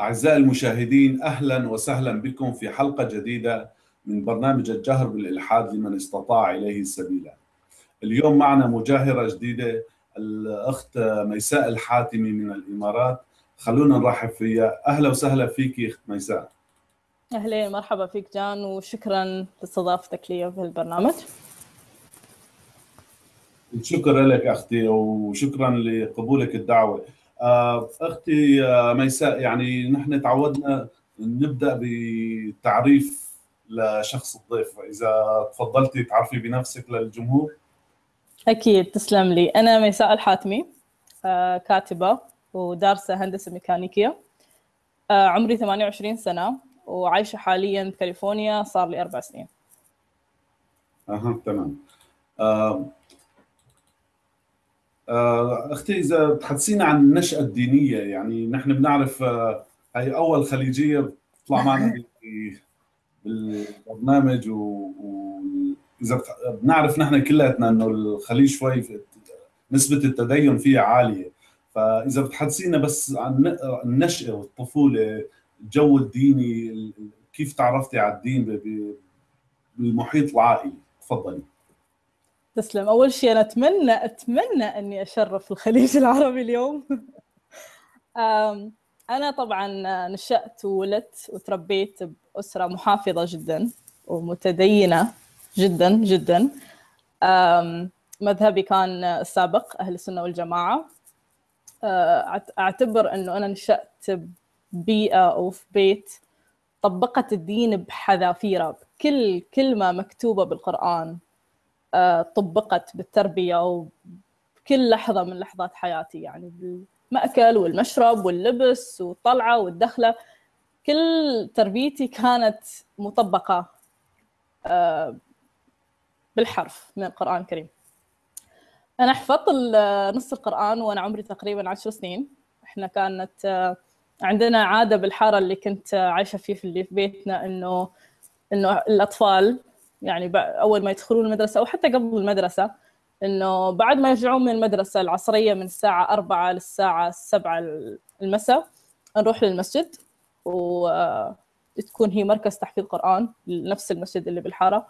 أعزائي المشاهدين أهلا وسهلا بكم في حلقة جديدة من برنامج الجهر بالإلحاد لمن استطاع إليه سبيلا اليوم معنا مجاهرة جديدة الأخت ميساء الحاتمي من الإمارات. خلونا نرحب فيها. أهلا وسهلا فيك أخت ميساء. أهلين مرحبا فيك جان وشكرا لاستضافتك لي في البرنامج. شكرا لك أختي وشكرا لقبولك الدعوة. أختي آه، ميساء يعني نحن تعودنا نبدأ بتعريف لشخص الضيف. إذا تفضلتي تعرفي بنفسك للجمهور. أكيد تسلم لي. أنا ميساء الحاتمي آه، كاتبة ودارسة هندسة ميكانيكية. عمري 28 سنة وعايشة حاليا بكاليفورنيا صار لي أربع سنين. أها تمام. آه، أختي إذا بتحدثينا عن النشأة الدينية يعني نحن بنعرف آه، هي أول خليجية بتطلع معنا بالبرنامج واذا بنعرف نحن كلياتنا إنه الخليج شوي نسبة التدين فيها عالية. فإذا بتحدثينا بس عن النشأة والطفولة الجو الديني كيف تعرفتي على الدين بالمحيط العائلي؟ تفضلي. تسلم. أول شيء أنا أتمنى أتمنى إني أشرف الخليج العربي اليوم. أنا طبعا نشأت وولدت وتربيت بأسرة محافظة جدا ومتدينة جدا جدا. مذهبي كان السابق أهل السنة والجماعة. أه، أعتبر إنه أنا نشأت ببيئة أو في بيت طبقت الدين بحذافيره كل كلمه مكتوبة بالقرآن. آه، طبقت بالتربية وبكل لحظة من لحظات حياتي يعني بالمأكل والمشرب واللبس والطلعة والدخلة كل تربيتي كانت مطبقة آه، بالحرف من القرآن الكريم. أنا حفظت نص القرآن وأنا عمري تقريبا عشر سنين. إحنا كانت آه، عندنا عادة بالحارة اللي كنت عايشة فيه في اللي في بيتنا إنه إنه الأطفال يعني أول ما يدخلون المدرسة أو حتى قبل المدرسة إنه بعد ما يرجعون من المدرسة العصرية من الساعة 4 للساعة 7 المساء نروح للمسجد وتكون هي مركز تحفيظ قرآن نفس المسجد اللي بالحارة.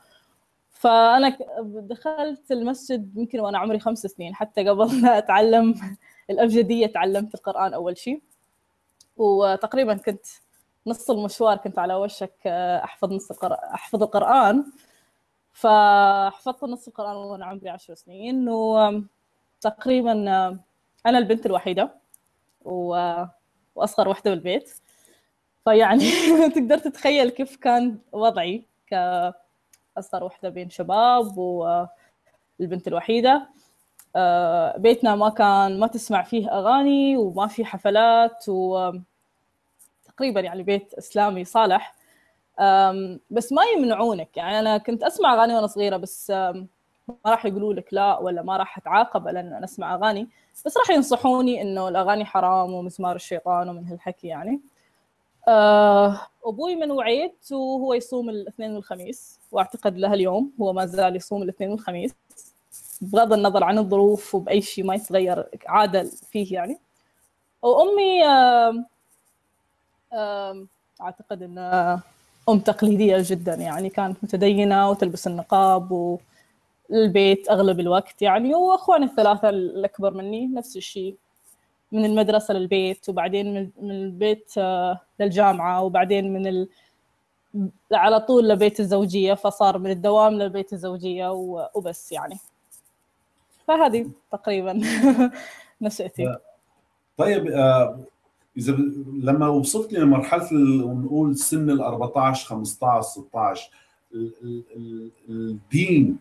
فأنا دخلت المسجد يمكن وأنا عمري خمس سنين حتى قبل ما أتعلم الأبجدية تعلمت القرآن أول شيء وتقريبا كنت نص المشوار كنت على وشك أحفظ نص القرآن أحفظ القرآن. فحفظت نص القرآن وأنا عمري عشر سنين وتقريبا أنا البنت الوحيدة و... وأصغر وحدة بالبيت. فيعني تقدر تتخيل كيف كان وضعي كأصغر وحدة بين شباب والبنت الوحيدة. آه، بيتنا ما كان ما تسمع فيه أغاني وما في حفلات و تقريبا يعني بيت إسلامي صالح. بس ما يمنعونك. يعني أنا كنت أسمع أغاني وأنا صغيرة بس ما راح يقولوا لك لا ولا ما راح أتعاقب لأن أنا أسمع أغاني. بس راح ينصحوني إنه الأغاني حرام ومزمار الشيطان ومن هالحكي يعني. أه أبوي من وعيت وهو يصوم الاثنين والخميس وأعتقد له اليوم هو ما زال يصوم الاثنين والخميس. بغض النظر عن الظروف وبأي شيء ما يتغير عادة فيه يعني. وأمي أعتقد ان أم تقليدية جدا يعني كانت متدينة وتلبس النقاب والبيت أغلب الوقت يعني وأخواني الثلاثة الأكبر مني نفس الشيء من المدرسة للبيت وبعدين من البيت آه، للجامعة وبعدين من ال... على طول لبيت الزوجية فصار من الدوام للبيت الزوجية وبس يعني. فهذه تقريبا نشأتي طيب إذا لما وصلت لمرحلة نقول سن ال 14 15 16 الدين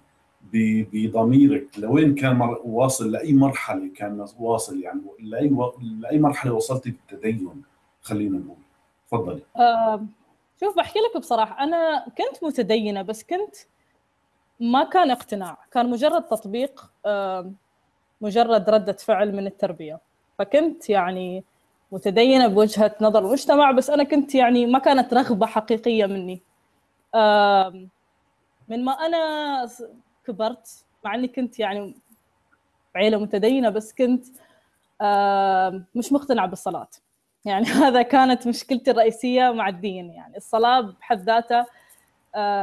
بضميرك لوين كان واصل؟ لأي مرحلة كان واصل؟ يعني لأي لأي مرحلة وصلتي بالتدين؟ خلينا نقول. تفضلي. آه شوف بحكي لك بصراحة أنا كنت متدينة بس كنت ما كان اقتناع. كان مجرد تطبيق آه مجرد ردة فعل من التربية. فكنت يعني متدينة بوجهة نظر المجتمع بس أنا كنت يعني ما كانت رغبة حقيقية مني. من ما أنا كبرت مع إني كنت يعني عيلة متدينة بس كنت مش مقتنعة بالصلاة. يعني هذا كانت مشكلتي الرئيسية مع الدين. يعني الصلاة بحد ذاتها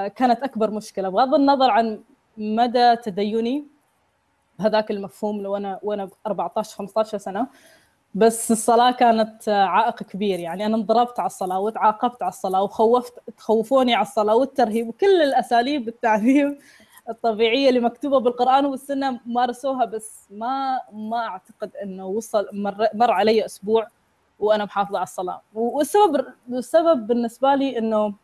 كانت أكبر مشكلة. بغض النظر عن مدى تديني بهذاك المفهوم لو أنا وأنا ب 14 15 سنة بس الصلاة كانت عائق كبير. يعني أنا انضربت على الصلاة وتعاقبت على الصلاة وخوفت تخوفوني على الصلاة والترهيب وكل الأساليب التعذيب الطبيعية اللي مكتوبة بالقرآن والسنة مارسوها. بس ما ما أعتقد إنه وصل مر, مر علي أسبوع وأنا محافظة على الصلاة. والسبب السبب بالنسبة لي إنه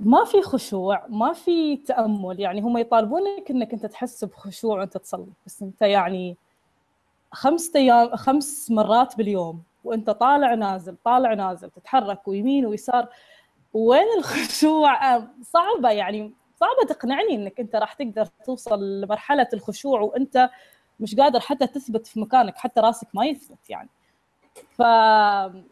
ما في خشوع ما في تأمل. يعني هم يطالبونك إنك أنت تحس بخشوع وأنت تصلي بس أنت يعني خمس أيام خمس مرات باليوم وأنت طالع نازل طالع نازل تتحرك ويمين ويسار. وين الخشوع؟ صعبة يعني صعبة تقنعني إنك أنت راح تقدر توصل لمرحلة الخشوع وأنت مش قادر حتى تثبت في مكانك حتى راسك ما يثبت يعني. ف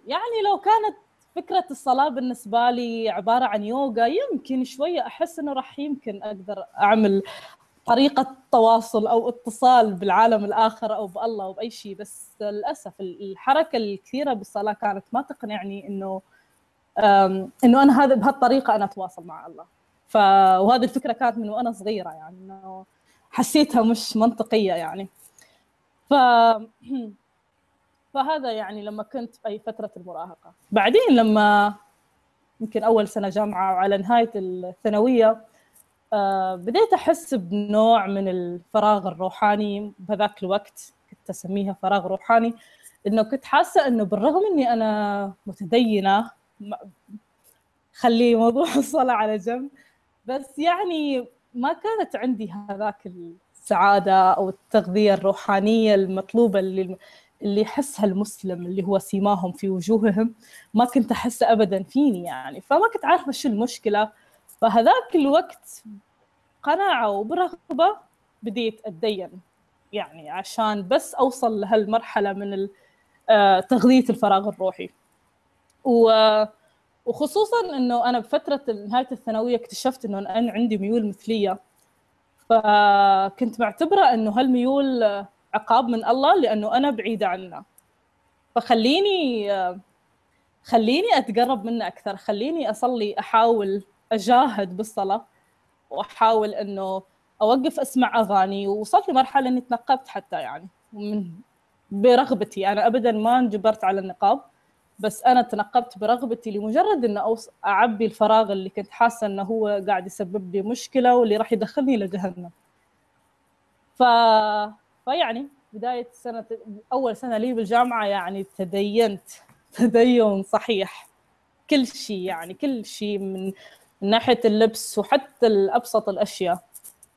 يعني لو كانت فكرة الصلاة بالنسبة لي عبارة عن يوغا يمكن شوية أحس إنه راح يمكن أقدر أعمل طريقة تواصل أو اتصال بالعالم الآخر أو بالله أو بأي شيء بس للأسف الحركة الكثيرة بالصلاة كانت ما تقنعني إنه إنه أنا هذا بهالطريقة أنا أتواصل مع الله. ف وهذه الفكرة كانت من وأنا صغيرة يعني إنه حسيتها مش منطقية يعني. ف فهذا يعني لما كنت في أي فترة المراهقة. بعدين لما يمكن أول سنة جامعة وعلى نهاية الثانوية بديت أحس بنوع من الفراغ الروحاني بهذاك الوقت كنت أسميها فراغ روحاني إنه كنت حاسة إنه بالرغم إني أنا متدينة خلي موضوع الصلاة على جنب بس يعني ما كانت عندي هذاك السعادة أو التغذية الروحانية المطلوبة اللي اللي يحسها المسلم اللي هو سيماهم في وجوههم ما كنت أحسه أبدا فيني يعني. فما كنت عارفة شو المشكلة فهذاك الوقت قناعة وبرغبة بديت أتدين. يعني عشان بس أوصل لهالمرحلة من آه، تغذية الفراغ الروحي. وخصوصا إنه أنا بفترة نهاية الثانوية اكتشفت إنه أنا عندي ميول مثلية. فكنت معتبرة إنه هالميول عقاب من الله لأنه أنا بعيدة عنه. فخليني آه، خليني أتقرب منه أكثر. خليني أصلي أحاول أجاهد بالصلاة وأحاول إنه أوقف أسمع أغاني. ووصلت لمرحلة إني تنقبت حتى يعني من برغبتي. أنا ابدا ما انجبرت على النقاب بس أنا تنقبت برغبتي لمجرد إنه أوص... أعبي الفراغ اللي كنت حاسة إنه هو قاعد يسبب لي مشكلة واللي راح يدخلني لجهنم ف فيعني بداية سنة أول سنة لي بالجامعة يعني تدينت تدين صحيح. كل شيء يعني كل شيء من من ناحية اللبس وحتى الأبسط الأشياء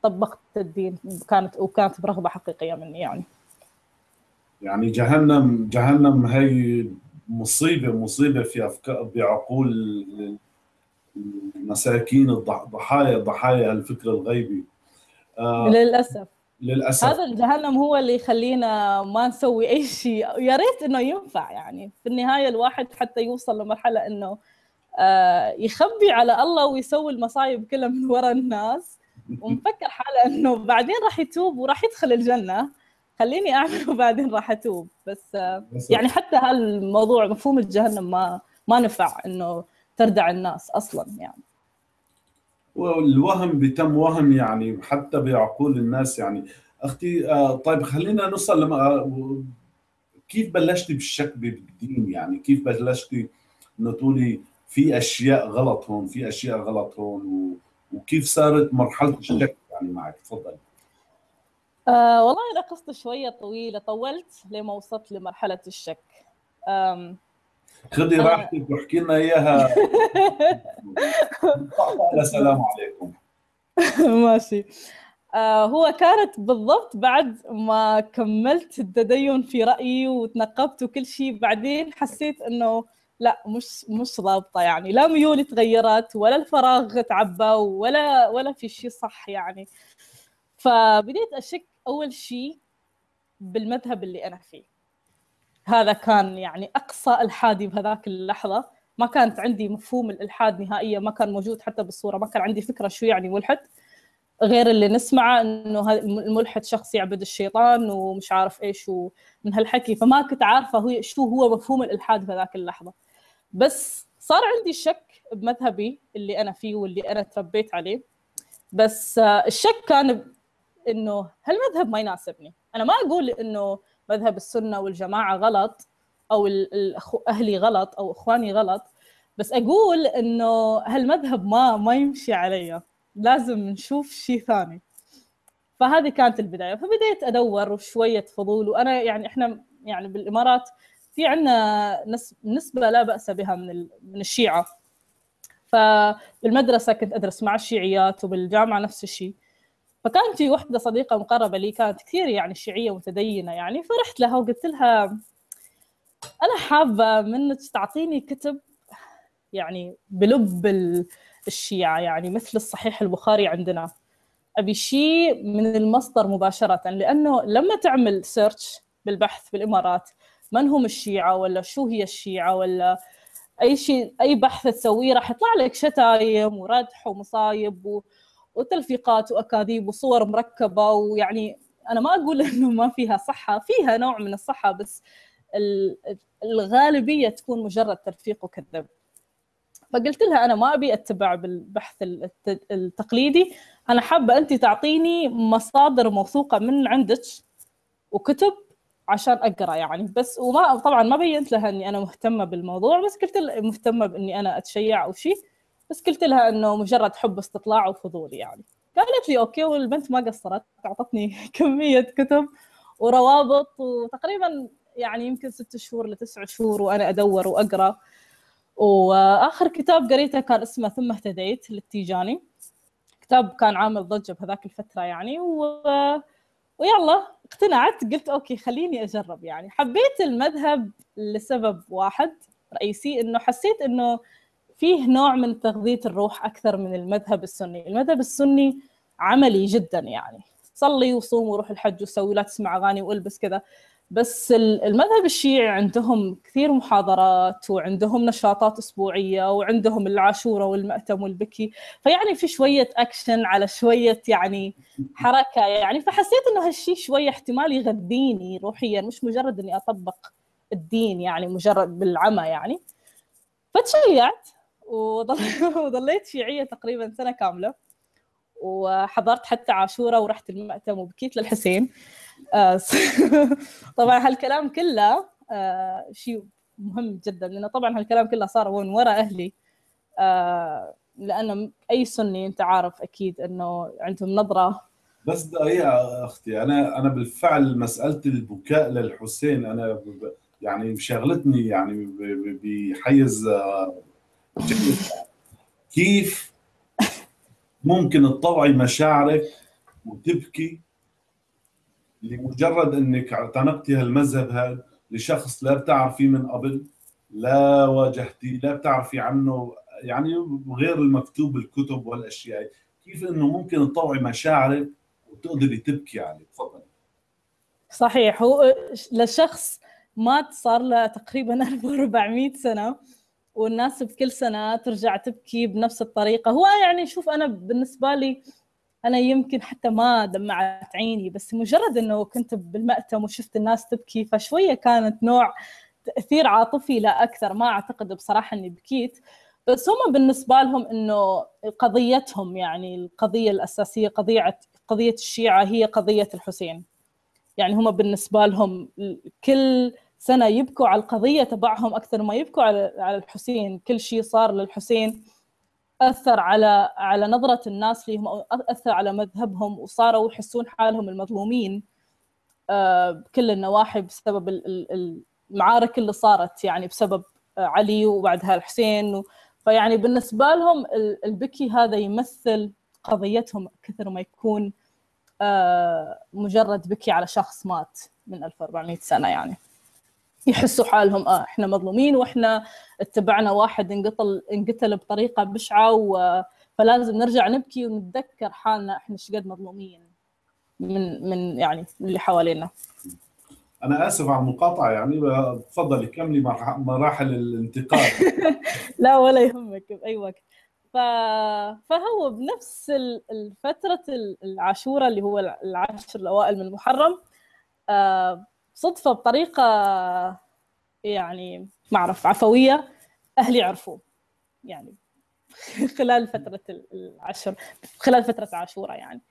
طبقت الدين كانت وكانت برغبة حقيقية مني يعني. يعني جهنم جهنم هي مصيبة مصيبة في أفكار بعقول المساكين الضحايا ضحايا الفكر الغيبي. آه للأسف. للأسف. هذا الجهنم هو اللي يخلينا ما نسوي أي شيء. يا ريت إنه ينفع يعني. في النهاية الواحد حتى يوصل لمرحلة إنه يخبي على الله ويسوي المصايب كلها من وراء الناس. ومفكر حاله إنه بعدين راح يتوب وراح يدخل الجنة. خليني أعمل وبعدين راح أتوب. بس آه، يعني حتى هالموضوع مفهوم الجهنم ما ما نفع إنه تردع الناس أصلا يعني. والوهم بتم وهم يعني حتى بعقول الناس يعني. أختي آه، طيب خلينا نوصل لما كيف بلشتي بالشك بالدين يعني؟ كيف بلشتي إنه تقولي في أشياء غلط هون في أشياء غلط هون و... وكيف صارت مرحلة الشك يعني معك؟ تفضل. آه والله أنا قصه شوية طويلة طولت لما وصلت لمرحلة الشك. أم... خذي راحتك واحكي لنا إياها. السلام عليكم. ماشي. آه هو كانت بالضبط بعد ما كملت التدين في رأيي وتنقبت وكل شيء بعدين حسيت إنه لا مش مش ضابطة يعني. لا ميولي تغيرت ولا الفراغ تعبى ولا ولا في شيء صح يعني. فبديت أشك أول شيء بالمذهب اللي أنا فيه. هذا كان يعني أقصى إلحادي بهذاك اللحظة. ما كانت عندي مفهوم الإلحاد نهائيا ما كان موجود حتى بالصورة ما كان عندي فكرة شو يعني ملحد. غير اللي نسمعه إنه الملحد شخص يعبد الشيطان ومش عارف إيش ومن هالحكي فما كنت عارفة هو شو هو مفهوم الإلحاد في ذاك اللحظة. بس صار عندي شك بمذهبي اللي أنا فيه واللي أنا تربيت عليه. بس الشك كان إنه هالمذهب ما يناسبني. أنا ما أقول إنه مذهب السنة والجماعة غلط أو أهلي غلط أو إخواني غلط. بس أقول إنه هالمذهب ما ما يمشي علي. لازم نشوف شيء ثاني. فهذه كانت البداية. فبديت أدور وشويه فضول وأنا يعني إحنا يعني بالإمارات في عندنا نسبة لا بأس بها من من الشيعة. فبالمدرسة كنت أدرس مع الشيعيات وبالجامعة نفس الشيء فكان في وحدة صديقة مقربة لي كانت كثير يعني شيعية متدينة يعني فرحت لها وقلت لها أنا حابة منك تعطيني كتب يعني بلب الشيعة يعني مثل الصحيح البخاري عندنا. أبي شيء من المصدر مباشرة لأنه لما تعمل سيرش بالبحث بالإمارات من هم الشيعة ولا شو هي الشيعة ولا أي شيء أي بحث تسويه راح يطلع لك شتايم وردح ومصايب و... وتلفيقات وأكاذيب وصور مركبة ويعني أنا ما أقول إنه ما فيها صحة فيها نوع من الصحة بس الغالبية تكون مجرد تلفيق وكذب. فقلت لها أنا ما أبي أتبع بالبحث التقليدي. أنا حابة أنت تعطيني مصادر موثوقة من عندك وكتب عشان أقرأ يعني. بس وما طبعا ما بينت لها إني أنا مهتمة بالموضوع بس قلت لها مهتمة بإني أنا أتشيع أو شيء بس قلت لها إنه مجرد حب استطلاع وفضول يعني. قالت لي أوكي والبنت ما قصرت أعطتني كمية كتب وروابط وتقريبا يعني يمكن ست شهور لتسع شهور وأنا أدور وأقرأ. وآخر كتاب قريته كان اسمه ثم اهتديت للتيجاني. كتاب كان عامل ضجة بهذاك الفترة يعني و... ويلا اقتنعت قلت أوكي خليني أجرب يعني. حبيت المذهب لسبب واحد رئيسي إنه حسيت إنه فيه نوع من تغذية الروح أكثر من المذهب السني، المذهب السني عملي جدا يعني. صلي وصوم وروح الحج وسوي لا تسمع أغاني وإلبس كذا. بس المذهب الشيعي عندهم كثير محاضرات وعندهم نشاطات أسبوعية وعندهم العاشورة والمأتم والبكي. فيعني في شوية اكشن على شوية يعني حركة يعني. فحسيت إنه هالشيء شوية احتمال يغذيني روحيا مش مجرد إني أطبق الدين يعني مجرد بالعمى يعني. فتشيعت وظليت شيعية تقريبا سنة كاملة. وحضرت حتى عاشورة ورحت المأتم وبكيت للحسين. طبعا هالكلام كله آه، شيء مهم جدا لأنه طبعا هالكلام كله صار من وراء أهلي آه، لأنه أي سني أنت عارف أكيد إنه عندهم نظرة. بس دقيقة أختي أنا أنا بالفعل مسألة البكاء للحسين أنا يعني شغلتني يعني بحيز كيف ممكن تطوعي مشاعرك وتبكي لمجرد إنك اعتنقتي هالمذهب هذا لشخص لا بتعرفيه من قبل لا واجهتي لا بتعرفي عنه يعني غير المكتوب بالكتب والأشياء. كيف إنه ممكن تطوعي مشاعرك وتقدري تبكي عليه؟ تفضلي. صحيح. هو لشخص مات صار له تقريبا 1400 سنة والناس بكل سنة ترجع تبكي بنفس الطريقة. هو يعني شوف أنا بالنسبة لي أنا يمكن حتى ما دمعت عيني بس مجرد إنه كنت بالمأتم وشفت الناس تبكي فشوية كانت نوع تأثير عاطفي لا أكثر ما أعتقد بصراحة إني بكيت. بس هم بالنسبة لهم إنه قضيتهم يعني القضية الأساسية قضية قضية الشيعة هي قضية الحسين. يعني هم بالنسبة لهم كل سنة يبكوا على القضية تبعهم أكثر ما يبكوا على الحسين. كل شيء صار للحسين. أثر على على نظرة الناس لهم أو أثر على مذهبهم وصاروا يحسون حالهم المظلومين آه، بكل النواحي بسبب المعارك اللي صارت يعني بسبب آه، علي وبعدها الحسين فيعني بالنسبة لهم البكي هذا يمثل قضيتهم كثر ما يكون آه، مجرد بكي على شخص مات من 1400 سنة يعني. يحسوا حالهم آه إحنا مظلومين وإحنا اتبعنا واحد انقتل انقتل بطريقة بشعة و... فلازم نرجع نبكي ونتذكر حالنا إحنا إيش قد مظلومين من من يعني اللي حوالينا. أنا آسف على المقاطعة يعني تفضلي كملي مراحل الانتقال. لا ولا يهمك باي وقت. فهو بنفس الفترة العاشورة اللي هو العشر الأوائل من المحرم صدفة بطريقة يعني ما أعرف عفوية أهلي عرفوا يعني خلال فترة العشر خلال فترة عاشورة يعني.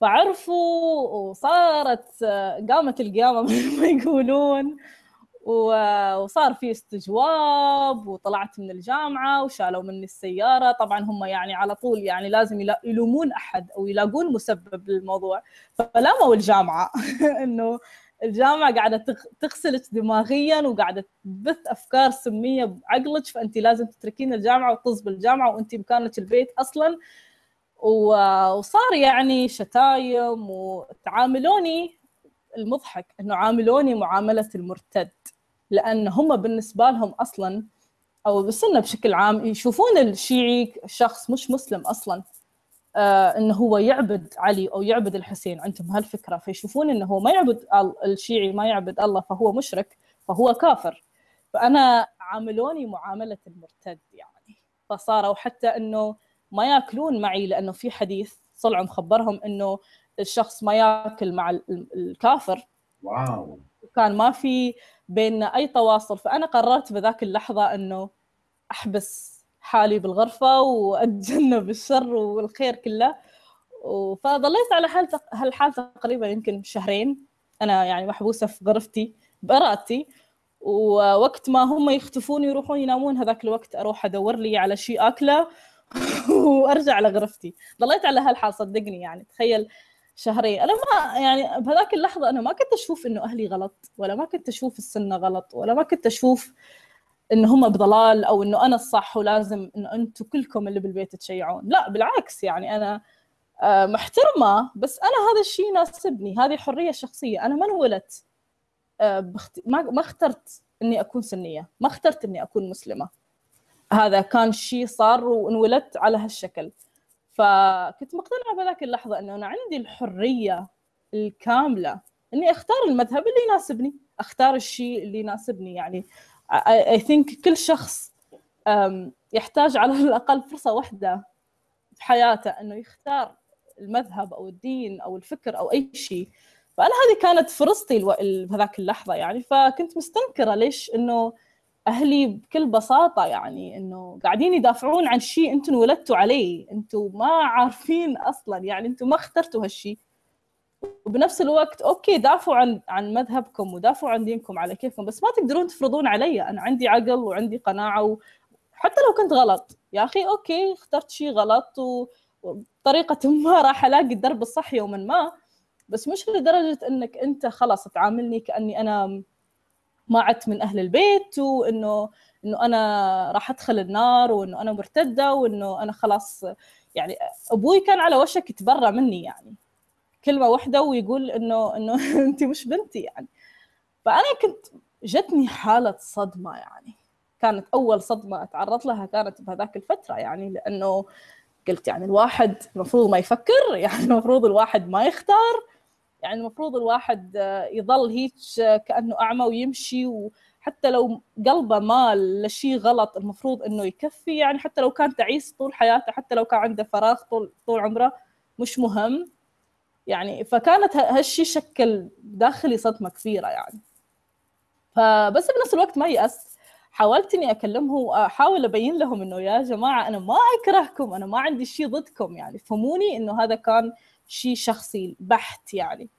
فعرفوا وصارت قامت القيامة مثل ما يقولون. وصار في استجواب وطلعت من الجامعة وشالوا مني السيارة. طبعا هم يعني على طول يعني لازم يلومون أحد أو يلاقون مسبب للموضوع. فلاموا الجامعة إنه الجامعة قاعدة تغسلك دماغيا وقاعدة تبث أفكار سمية بعقلك فأنت لازم تتركين الجامعة وتطز بالجامعة وأنت مكانك البيت أصلا. وصار يعني شتايم وتعاملوني المضحك إنه عاملوني معاملة المرتد لأن هم بالنسبة لهم أصلا أو بالسنه بشكل عام يشوفون الشيعي شخص مش مسلم أصلا. إنه هو يعبد علي أو يعبد الحسين. عندهم هالفكرة. فيشوفون إنه هو ما يعبد الشيعي ما يعبد الله فهو مشرك فهو كافر. فأنا عاملوني معاملة المرتد يعني. فصاروا حتى إنه ما يأكلون معي لأنه في حديث طلعوا مخبرهم إنه الشخص ما يأكل مع الكافر. واو. وكان ما في بيننا أي تواصل. فأنا قررت بذاك اللحظة إنه أحبس حالي بالغرفة وأتجنب الشر والخير كله. فظليت على حال هالحال تقريبا يمكن شهرين. أنا يعني محبوسة في غرفتي بارادتي ووقت ما هم يختفون يروحون ينامون هذاك الوقت أروح أدور لي على شيء أكلة وأرجع لغرفتي ظليت على هالحال صدقني يعني. تخيل شهرين. أنا ما يعني بهذاك اللحظة أنا ما كنت أشوف إنه أهلي غلط ولا ما كنت أشوف السنة غلط ولا ما كنت أشوف إنه هم بضلال أو إنه أنا الصح ولازم إنه أنتم كلكم اللي بالبيت تشيعون. لا بالعكس يعني أنا آه، محترمة بس أنا هذا الشيء يناسبني. هذه حرية شخصية. أنا ما انولدت آه، ما ما اخترت إني أكون سنية. ما اخترت إني أكون مسلمة. هذا كان شيء صار وانولدت على هالشكل. فكنت مقتنعة بذاك اللحظة إنه أنا عندي الحرية الكاملة إني أختار المذهب اللي يناسبني. أختار الشيء اللي يناسبني. يعني اي ثينك كل شخص يحتاج على الأقل فرصة واحدة في حياته إنه يختار المذهب أو الدين أو الفكر أو أي شيء. فأنا هذه كانت فرصتي بهذاك اللحظة يعني. فكنت مستنكرة ليش إنه أهلي بكل بساطة يعني إنه قاعدين يدافعون عن شيء أنتم انولدتوا عليه. أنتم ما عارفين أصلا يعني أنتم ما اخترتوا هالشيء. وبنفس الوقت okay دافعوا عن عن مذهبكم ودافعوا عن دينكم على كيفكم بس ما تقدرون تفرضون علي. أنا عندي عقل وعندي قناعة وحتى لو كنت غلط. يا أخي okay اخترت شيء غلط وبطريقه ما راح ألاقي الدرب الصح يوما ما. بس مش لدرجة إنك أنت خلاص تعاملني كأني أنا ما عدت من أهل البيت وانه إنه أنا راح أدخل النار وإنه أنا مرتدة وإنه أنا خلاص يعني أبوي كان على وشك يتبرى مني يعني. كلمة واحدة ويقول إنه إنه انت مش بنتي يعني. فأنا كنت جتني حالة صدمة يعني. كانت أول صدمة أتعرض لها كانت بهذاك الفترة يعني لأنه قلت يعني الواحد المفروض ما يفكر يعني المفروض الواحد ما يختار. يعني المفروض الواحد يظل هيك كأنه أعمى ويمشي وحتى لو قلبه مال لشيء غلط المفروض إنه يكفي. يعني حتى لو كان تعيس طول حياته حتى لو كان عنده فراغ طول طول عمره مش مهم. يعني فكانت هالشيء شكل داخلي صدمة كبيرة يعني. فبس بنفس الوقت ما يأس. حاولت إني اكلمهم وأحاول أبين لهم إنه يا جماعة أنا ما أكرهكم أنا ما عندي شيء ضدكم يعني. فهموني إنه هذا كان شيء شخصي بحت يعني.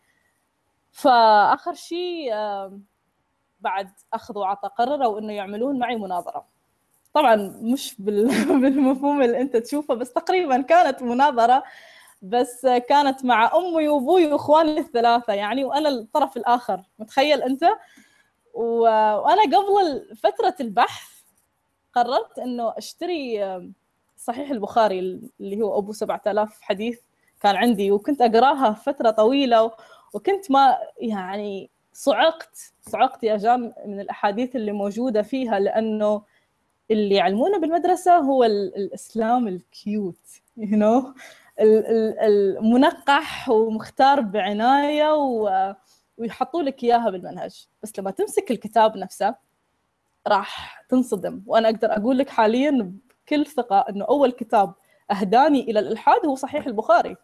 فآخر شيء بعد أخذ وعطى قرروا انه يعملون معي مناظرة. طبعا مش بالمفهوم اللي أنت تشوفه بس تقريبا كانت مناظرة بس كانت مع أمي وأبوي وإخواني الثلاثة يعني وأنا الطرف الآخر متخيل أنت وأنا قبل فترة البحث قررت إنه أشتري صحيح البخاري اللي هو أبو 7000 حديث كان عندي وكنت أقراها فترة طويلة وكنت ما يعني صعقت صعقت يا جان من الأحاديث اللي موجودة فيها لأنه اللي يعلمونا بالمدرسة هو الإسلام ال cute you you know? المنقح ومختار بعناية ويحطوا لك إياها بالمنهج. بس لما تمسك الكتاب نفسه راح تنصدم. وأنا أقدر أقول لك حاليا بكل ثقة إنه أول كتاب أهداني إلى الإلحاد هو صحيح البخاري.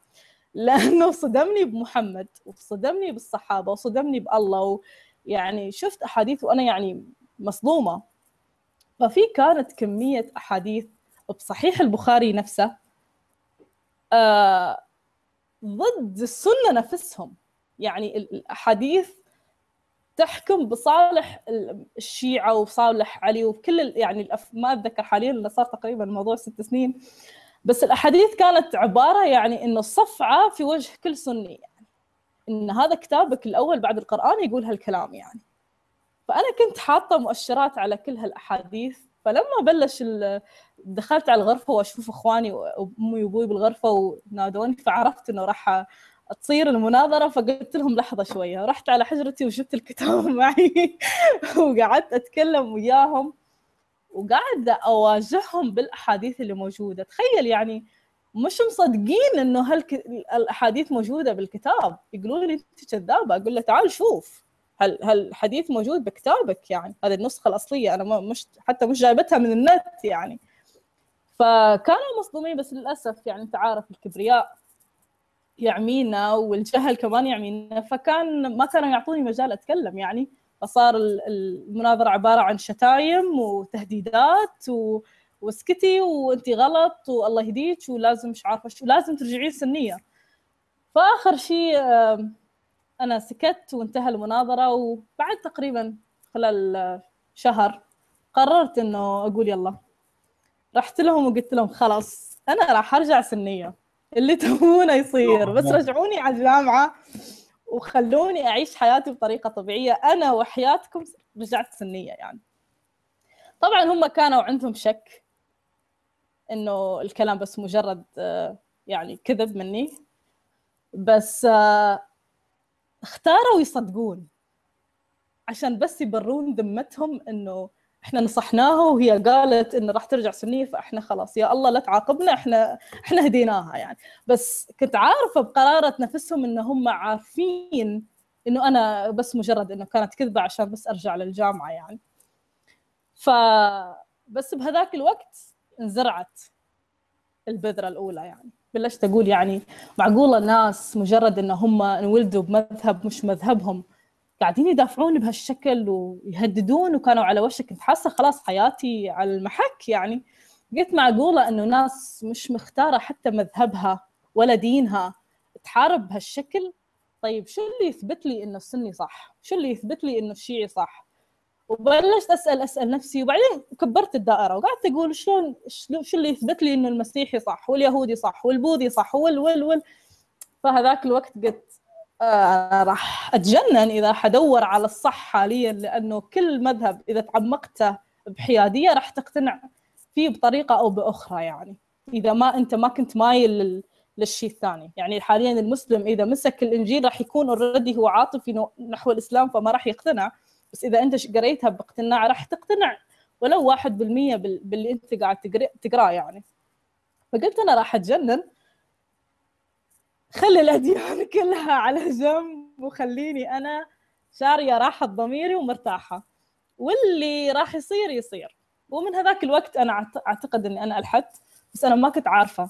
لأنه صدمني بمحمد وصدمني بالصحابة وصدمني بالله يعني شفت أحاديث وأنا يعني مصدومة. ففي كانت كمية أحاديث بصحيح البخاري نفسه ضد السنة نفسهم. يعني الأحاديث تحكم بصالح الشيعة وبصالح علي وكل يعني. ما أتذكر حاليا لأنه صار تقريبا الموضوع ست سنين. بس الأحاديث كانت عبارة يعني إنه صفعة في وجه كل سني. يعني إن هذا كتابك الأول بعد القرآن يقول هالكلام يعني. فأنا كنت حاطة مؤشرات على كل هالأحاديث فلما بلش دخلت على الغرفة وأشوف إخواني وأمي وأبوي بالغرفة ونادوني فعرفت إنه راح تصير المناظرة فقلت لهم لحظة شوية رحت على حجرتي وجبت الكتاب معي وقعدت أتكلم وياهم وقاعدة أواجههم بالأحاديث اللي موجودة. تخيل يعني مش مصدقين إنه هالاحاديث موجودة بالكتاب. يقولون لي أنت كذابة. أقول له تعال شوف. هل هالحديث موجود بكتابك يعني؟ هذه النسخة الأصلية أنا مش حتى مش جايبتها من النت يعني. فكانوا مصدومين بس للأسف يعني أنت عارف الكبرياء يعمينا والجهل كمان يعمينا. فكان ما كانوا يعطوني مجال أتكلم يعني. فصار المناظره عبارة عن شتايم وتهديدات و... واسكتي وانت غلط والله يهديك ولازم مش عارفة شو لازم ترجعين سنية. فآخر شيء أنا سكت وانتهى المناظرة وبعد تقريبا خلال شهر قررت إنه أقول يلا. رحت لهم وقلت لهم خلاص أنا راح أرجع سنية. اللي تبونه يصير. بس رجعوني على الجامعة وخلوني أعيش حياتي بطريقة طبيعية. أنا وحياتكم رجعت سنية يعني. طبعا هم كانوا عندهم شك إنه الكلام بس مجرد يعني كذب مني. بس اختاروا يصدقون. عشان بس يبرون ذمتهم إنه إحنا نصحناها وهي قالت إنه راح ترجع سنية فإحنا خلاص يا الله لا تعاقبنا إحنا إحنا هديناها يعني. بس كنت عارفة بقرارة نفسهم إن هم عارفين إنه أنا بس مجرد إنه كانت كذبة عشان بس أرجع للجامعة يعني. ف بس بهذاك الوقت انزرعت البذرة الأولى يعني. بلشت أقول يعني معقولة ناس مجرد إن هم انولدوا بمذهب مش مذهبهم قاعدين يدافعون بهالشكل ويهددون وكانوا على وشك كنت حاسة خلاص حياتي على المحك يعني قلت معقولة إنه ناس مش مختارة حتى مذهبها ولا دينها تحارب بهالشكل طيب شو اللي يثبت لي إنه السني صح؟ شو اللي يثبت لي إنه الشيعي صح؟ وبلشت أسأل أسأل نفسي وبعدين كبرت الدائرة وقعدت أقول شلون شو اللي يثبت لي إنه المسيحي صح واليهودي صح والبوذي صح وال وال وال. فهذاك الوقت قلت آه راح أتجنن إذا حدور على الصح حاليا لأنه كل مذهب إذا تعمقته بحيادية راح تقتنع فيه بطريقة أو بأخرى يعني. إذا ما أنت ما كنت مايل للشيء الثاني. يعني حاليا المسلم إذا مسك الإنجيل راح يكون already هو عاطفي نحو الإسلام فما راح يقتنع. بس إذا أنت قريتها باقتناع راح تقتنع. ولو واحد بالمية باللي أنت قاعد تقراه يعني. فقلت أنا راح أتجنن. خلي الأديان كلها على جنب وخليني أنا شارية راحة ضميري ومرتاحة. واللي راح يصير يصير. ومن هذاك الوقت أنا أعتقد إني أنا ألحدت بس أنا ما كنت عارفة.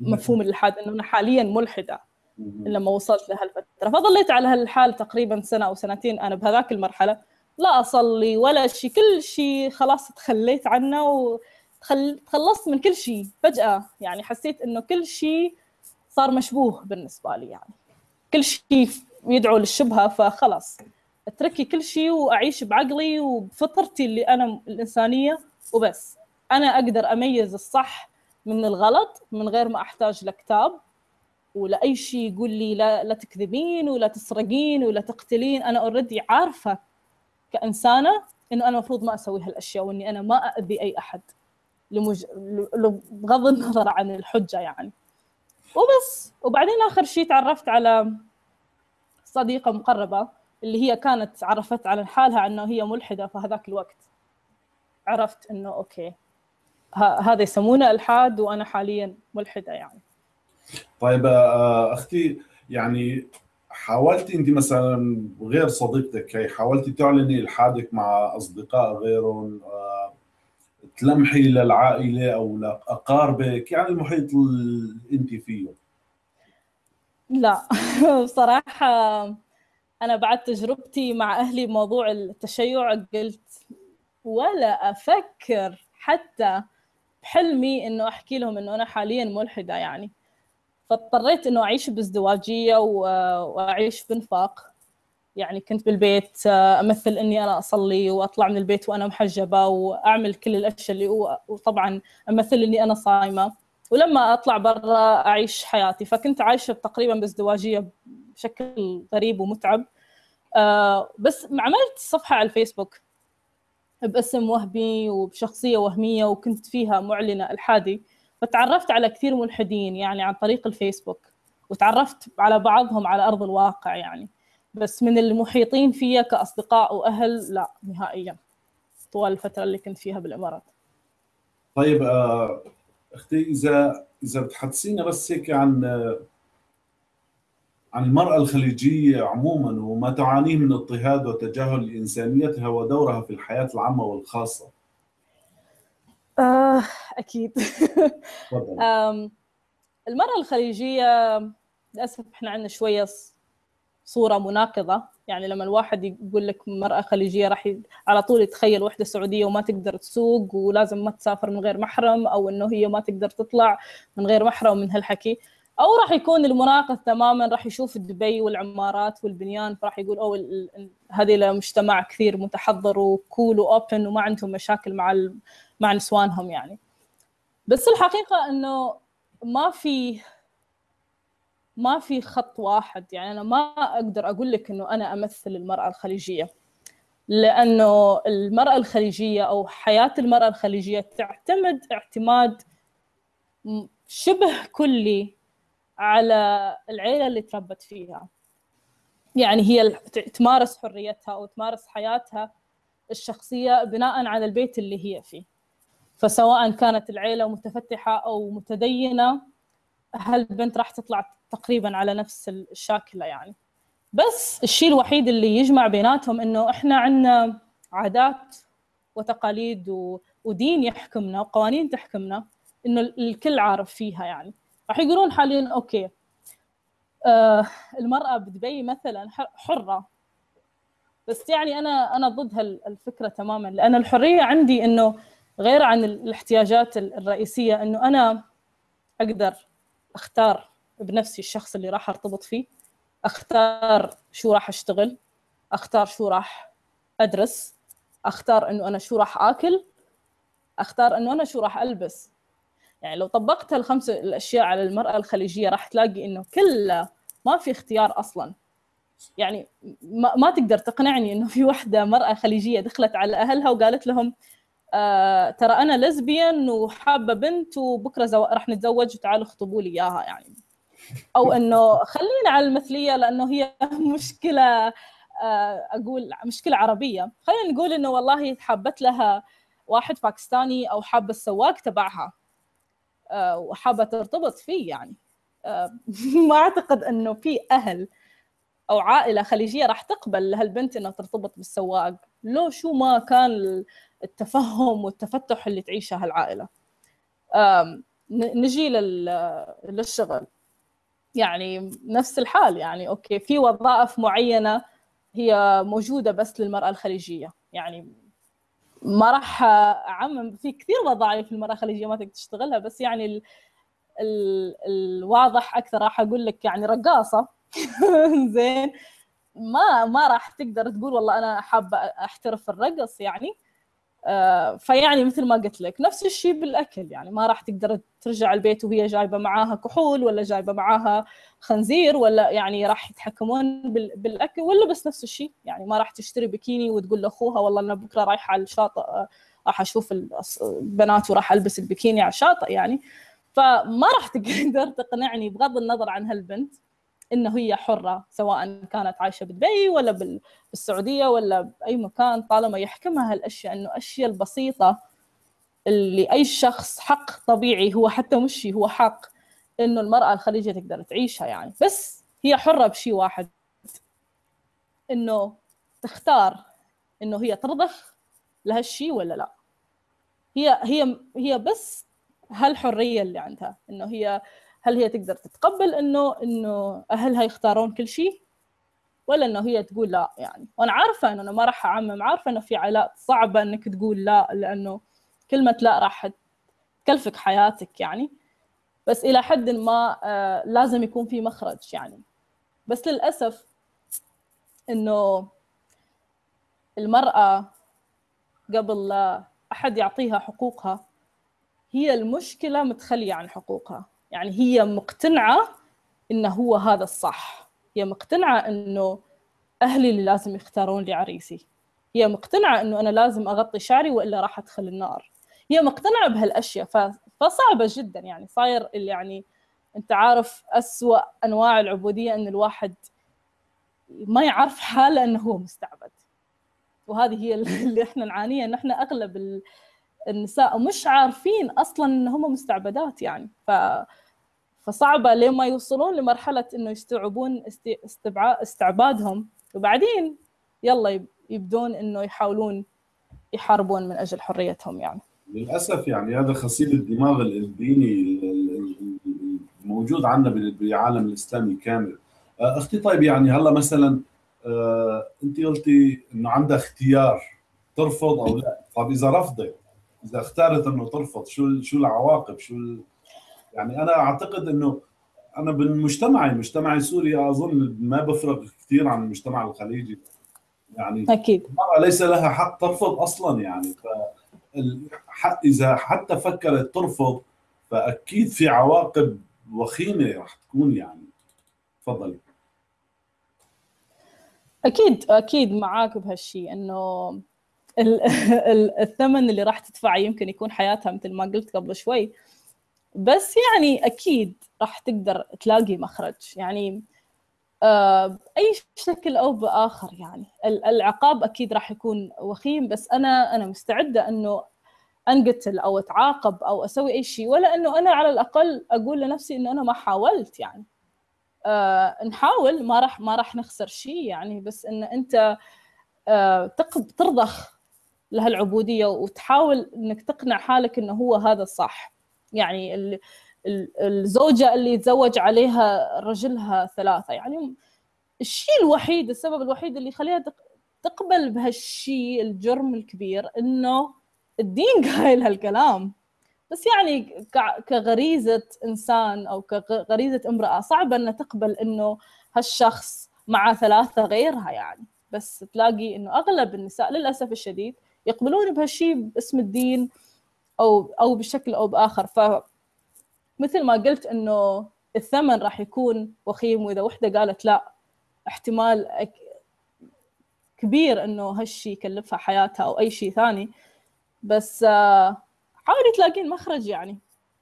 مفهوم الإلحاد إنه أنا حاليا ملحدة. لما وصلت لهالفترة. فظليت على هالحال تقريبا سنة أو سنتين أنا بهذاك المرحلة. لا أصلي ولا شيء كل شيء خلاص تخليت عنه وتخلصت من كل شيء فجأة. يعني حسيت إنه كل شيء صار مشبوه بالنسبة لي يعني. كل شيء يدعو للشبهة فخلاص أتركي كل شيء وأعيش بعقلي وبفطرتي اللي أنا الإنسانية وبس. أنا أقدر أميز الصح من الغلط من غير ما أحتاج لكتاب. ولا أي شيء يقول لي لا لا تكذبين ولا تسرقين ولا تقتلين. أنا اوريدي عارفة كإنسانة إنه أنا المفروض ما أسوي هالأشياء وإني أنا ما اذي أي أحد لمج... بغض النظر عن الحجة يعني. وبس. وبعدين آخر شيء تعرفت على صديقة مقربة اللي هي كانت عرفت على حالها إنه هي ملحدة في هذاك الوقت عرفت إنه أوكي هذا يسمونه الحاد وأنا حاليا ملحدة يعني. طيب أختي يعني حاولتي أنت مثلا غير صديقتك هي حاولتي تعلني الحادك مع أصدقاء غيرهم تلمحي للعائلة أو لأقاربك يعني المحيط اللي أنت فيه؟ لا بصراحة أنا بعد تجربتي مع أهلي بموضوع التشيع قلت ولا أفكر حتى بحلمي إنه أحكي لهم إنه أنا حاليا ملحدة يعني. فاضطريت إنه أعيش بازدواجية وأعيش بنفاق يعني كنت بالبيت أمثل إني أنا أصلي وأطلع من البيت وأنا محجبة وأعمل كل الأشياء اللي وطبعا أمثل إني أنا صايمة. ولما أطلع برا أعيش حياتي. فكنت عايشة تقريبا بازدواجية بشكل غريب ومتعب. آه بس عملت صفحة على الفيسبوك باسم وهمي وبشخصية وهمية وكنت فيها معلنة الحادي. فتعرفت على كثير ملحدين يعني عن طريق الفيسبوك وتعرفت على بعضهم على أرض الواقع يعني. بس من المحيطين فيا كأصدقاء وأهل لا نهائيا. طوال الفترة اللي كنت فيها بالإمارات. طيب آه، أختي إذا إذا بتحدثينا بس هيك عن عن المرأة الخليجية عموما وما تعانيه من اضطهاد وتجاهل لإنسانيتها ودورها في الحياة العامة والخاصة. آه أكيد. المرأة الخليجية للأسف إحنا عندنا شوية صورة مناقضة. يعني لما الواحد يقول لك مرأة خليجية راح على طول يتخيل وحدة سعودية وما تقدر تسوق ولازم ما تسافر من غير محرم أو إنه هي ما تقدر تطلع من غير محرم من هالحكي. أو راح يكون المناقض تماما راح يشوف دبي والعمارات والبنيان فراح يقول أو هذه مجتمع كثير متحضر وكول واوبن وما عندهم مشاكل مع مع نسوانهم يعني. بس الحقيقة إنه ما في ما في خط واحد يعني. أنا ما أقدر أقول لك إنه أنا أمثل المرأة الخليجية لأنه المرأة الخليجية أو حياة المرأة الخليجية تعتمد اعتماد شبه كلي على العيلة اللي تربت فيها. يعني هي تمارس حريتها أو تمارس حياتها الشخصية بناء على البيت اللي هي فيه. فسواء كانت العيلة متفتحة أو متدينة هالبنت راح تطلع تقريبا على نفس الشاكلة يعني. بس الشيء الوحيد اللي يجمع بيناتهم إنه إحنا عندنا عادات وتقاليد ودين يحكمنا وقوانين تحكمنا إنه الكل عارف فيها يعني. راح يقولون حاليا أوكي آه المرأة بدبي مثلا حرة. بس يعني أنا أنا ضد هالفكره تماما لأن الحرية عندي إنه غير عن الاحتياجات الرئيسية إنه أنا أقدر أختار بنفسي الشخص اللي راح أرتبط فيه أختار شو راح أشتغل أختار شو راح أدرس أختار إنه أنا شو راح آكل أختار إنه أنا شو راح ألبس. يعني لو طبقت هالخمس الأشياء على المرأة الخليجية راح تلاقي إنه كلها ما في اختيار أصلا. يعني ما, ما تقدر تقنعني إنه في وحدة مرأة خليجية دخلت على أهلها وقالت لهم آه ترى أنا لزبيان وحابة بنت وبكرة زو... راح نتزوج وتعالوا اخطبوا لي إياها يعني. أو إنه خلينا على المثلية لأنه هي مشكلة آه أقول مشكلة عربية. خلينا نقول إنه والله حابت لها واحد باكستاني أو حابة السواق تبعها آه، وحابة ترتبط فيه يعني. آه، ما أعتقد إنه في أهل أو عائلة خليجية راح تقبل لهالبنت إنها ترتبط بالسواق. لو شو ما كان التفهم والتفتح اللي تعيشه هالعائلة. نجي للشغل. يعني نفس الحال يعني أوكي في وظائف معينة هي موجودة بس للمرأة الخليجية. يعني ما راح أعمم في كثير وظائف المراه الخليجية ما تقدر تشتغلها بس يعني ال ال الواضح أكثر راح أقول لك يعني رقاصة. زين. ما ما راح تقدر تقول والله أنا حابة أحترف الرقص يعني. فيعني مثل ما قلت لك نفس الشيء بالأكل يعني ما راح تقدر ترجع البيت وهي جايبة معاها كحول ولا جايبة معاها خنزير ولا يعني راح يتحكمون بالأكل ولا بس نفس الشيء يعني ما راح تشتري بكيني وتقول لاخوها والله أنا بكرة رايحة على الشاطئ آه، راح أشوف البنات وراح ألبس البكيني على الشاطئ يعني. فما راح تقدر تقنعني بغض النظر عن هالبنت. إنه هي حرة سواء كانت عايشة بدبي ولا بالسعودية ولا بأي مكان طالما يحكمها هالأشياء إنه الاشياء البسيطة اللي أي شخص حق طبيعي هو حتى مش هو حق إنه المرأة الخليجية تقدر تعيشها يعني. بس هي حرة بشيء واحد إنه تختار إنه هي ترضخ لهالشيء ولا لا. هي هي هي بس هالحرية اللي عندها إنه هي هل هي تقدر تتقبل إنه إنه أهلها يختارون كل شيء؟ ولا إنه هي تقول لا يعني. وأنا عارفة إنه ما راح أعمم عارفة إنه في عائلات صعبة إنك تقول لا لأنه كلمة لا راح تكلفك حياتك يعني. بس إلى حد ما آه لازم يكون في مخرج يعني. بس للأسف إنه المرأة قبل لا أحد يعطيها حقوقها هي المشكلة متخلية عن حقوقها. يعني هي مقتنعة إنه هو هذا الصح. هي مقتنعة إنه أهلي اللي لازم يختارون لي عريسي. هي مقتنعة إنه أنا لازم أغطي شعري وإلا راح أدخل النار. هي مقتنعة بهالأشياء ف... فصعبة جدا يعني. صاير اللي يعني أنت عارف أسوأ أنواع العبودية إن الواحد ما يعرف حاله إنه هو مستعبد. وهذه هي اللي إحنا نعانيها إن إحنا أغلب النساء مش عارفين أصلا إن هم مستعبدات يعني. ف فصعبة لين ما يوصلون لمرحلة إنه يستوعبون استعبادهم. وبعدين يلا يبدون إنه يحاولون يحاربون من أجل حريتهم يعني. للأسف يعني هذا غسيل الدماغ الديني الموجود عندنا بالعالم الإسلامي كامل. أختي طيب يعني هلا مثلا أنت قلتي إنه عندها اختيار ترفض أو لا. طيب إذا رفضت إذا اختارت إنه ترفض شو شو العواقب؟ شو يعني أنا أعتقد إنه أنا بالمجتمع المجتمع السوري أظن ما بفرق كثير عن المجتمع الخليجي. يعني أكيد. المرأة ليس لها حق ترفض أصلا يعني. ف إذا حتى فكرت ترفض فأكيد في عواقب وخيمة راح تكون يعني. تفضلي. أكيد أكيد معاك بهالشيء إنه الثمن اللي راح تدفعه يمكن يكون حياتها مثل ما قلت قبل شوي. بس يعني أكيد راح تقدر تلاقي مخرج. يعني آه، بأي شكل أو بآخر يعني. العقاب أكيد راح يكون وخيم بس أنا أنا مستعدة إنه أنقتل أو أتعاقب أو أسوي أي شيء ولا إنه أنا على الأقل أقول لنفسي إنه أنا ما حاولت يعني. آه نحاول ما راح ما راح نخسر شيء يعني بس إن أنت آه ترضخ لهالعبودية وتحاول إنك تقنع حالك إنه هو هذا الصح. يعني الزوجة اللي يتزوج عليها رجلها ثلاثة. يعني الشيء الوحيد السبب الوحيد اللي يخليها تقبل بهالشيء الجرم الكبير إنه الدين قايل هالكلام. بس يعني كغريزة إنسان أو كغريزه امرأة صعبه انها تقبل إنه هالشخص مع ثلاثة غيرها يعني. بس تلاقي إنه أغلب النساء للأسف الشديد يقبلون بهالشيء باسم الدين أو أو بشكل أو بآخر. ف مثل ما قلت إنه الثمن راح يكون وخيم وإذا وحدة قالت لا احتمال كبير إنه هالشيء يكلفها حياتها أو أي شيء ثاني. بس حاولي تلاقين مخرج يعني.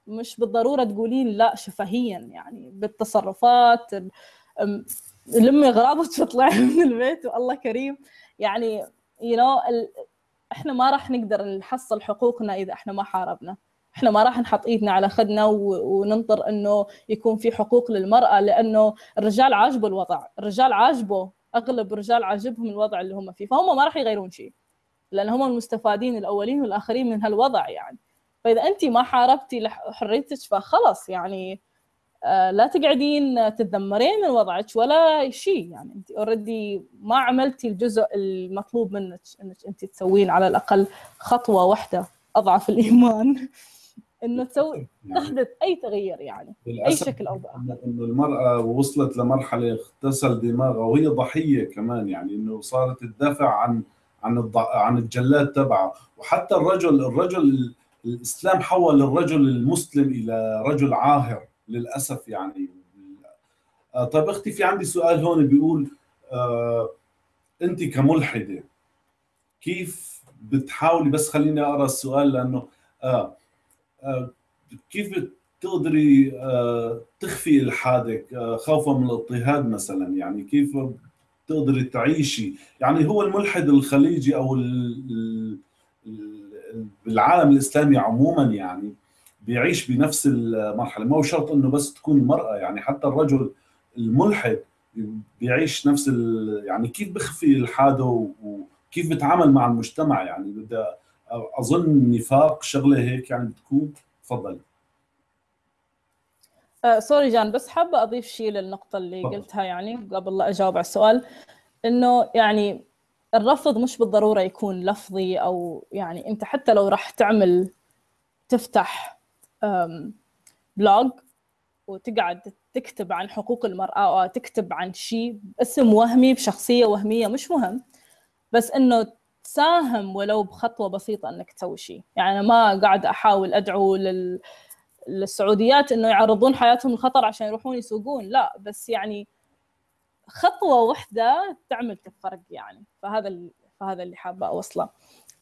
مش بالضرورة تقولين لا شفهيا يعني. بالتصرفات لمي اغراضك تطلعي من البيت والله كريم. يعني you you know, إحنا ما راح نقدر نحصل حقوقنا إذا إحنا ما حاربنا. إحنا ما راح نحط إيدنا على خدنا وننطر إنه يكون في حقوق للمرأة لأنه الرجال عاجبه الوضع. الرجال عاجبه أغلب الرجال عاجبهم الوضع اللي هم فيه. فهم ما راح يغيرون شيء لأن هم المستفادين الأولين والآخرين من هالوضع يعني. فإذا انت ما حاربتي حريتك فخلص يعني لا تقعدين تتذمرين من وضعك ولا شيء. يعني أنت already ما عملتي الجزء المطلوب منك إنك أنت تسوين على الأقل خطوة واحدة أضعف الإيمان. إنه تسوي يعني تحدث أي تغيير يعني أي شكل أو باخر إنه المرأة وصلت لمرحلة اغتسل دماغها وهي ضحية كمان يعني إنه صارت تدافع عن عن الض... عن الجلاد تبعها. وحتى الرجل الرجل الإسلام حول الرجل المسلم إلى رجل عاهر. للأسف يعني. آه طيب أختي في عندي سؤال هون بيقول آه أنت كملحدة كيف بتحاولي بس خليني أقرأ السؤال لأنه آه آه كيف بتقدري آه تخفي إلحادك آه خوفا من الاضطهاد مثلا؟ يعني كيف تقدري تعيشي؟ يعني هو الملحد الخليجي أو بالعالم الإسلامي عموما يعني بيعيش بنفس المرحلة. ما هو شرط إنه بس تكون مرأة يعني حتى الرجل الملحد بيعيش نفس ال... يعني كيف بخفي الحادة وكيف بتعامل مع المجتمع؟ يعني بدي أظن نفاق شغلة هيك يعني بتكون. تفضل آه سوري جان بس حابة أضيف شيء للنقطة اللي فضل. قلتها يعني قبل لا أجاوب على السؤال إنه يعني الرفض مش بالضرورة يكون لفظي أو يعني أنت حتى لو راح تعمل تفتح بلوج وتقعد تكتب عن حقوق المرأة أو تكتب عن شيء باسم وهمي بشخصية وهمية مش مهم بس إنه تساهم ولو بخطوة بسيطة إنك تسوي شيء يعني ما قاعد أحاول أدعو لل... للسعوديات إنه يعرضون حياتهم للخطر عشان يروحون يسوقون لا بس يعني خطوة واحدة تعمل فرق يعني فهذا. فهذا اللي حابة أوصله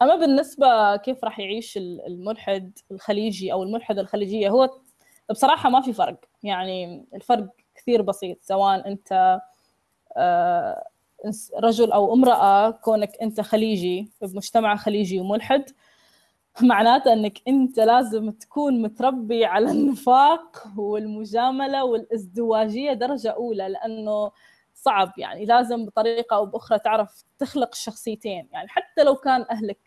أما بالنسبة كيف راح يعيش الملحد الخليجي أو الملحدة الخليجية هو بصراحة ما في فرق. يعني الفرق كثير بسيط سواء أنت آه، رجل أو امرأة كونك أنت خليجي بمجتمع خليجي وملحد معناته أنك أنت لازم تكون متربي على النفاق والمجاملة والازدواجية درجة أولى لأنه صعب. يعني لازم بطريقة أو بأخرى تعرف تخلق الشخصيتين. يعني حتى لو كان أهلك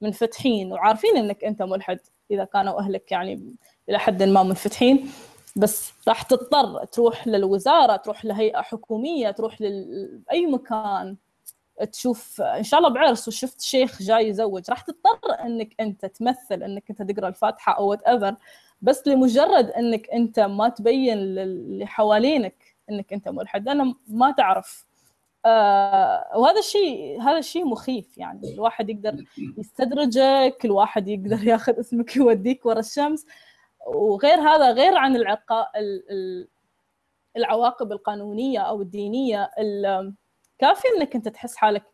منفتحين وعارفين أنك أنت ملحد إذا كانوا أهلك يعني إلى حد ما منفتحين. بس راح تضطر تروح للوزارة تروح لهيئة حكومية تروح لاي مكان تشوف إن شاء الله بعرس وشفت شيخ جاي يزوج. راح تضطر إنك أنت تمثل إنك أنت تقرأ الفاتحة أو whatever بس لمجرد إنك أنت ما تبين اللي حوالينك إنك أنت ملحد. لأنه ما تعرف وهذا الشيء هذا الشيء مخيف يعني. الواحد يقدر يستدرجك الواحد يقدر ياخذ اسمك يوديك ورا الشمس. وغير هذا غير عن العقا... العواقب القانونية أو الدينية كافي إنك أنت تحس حالك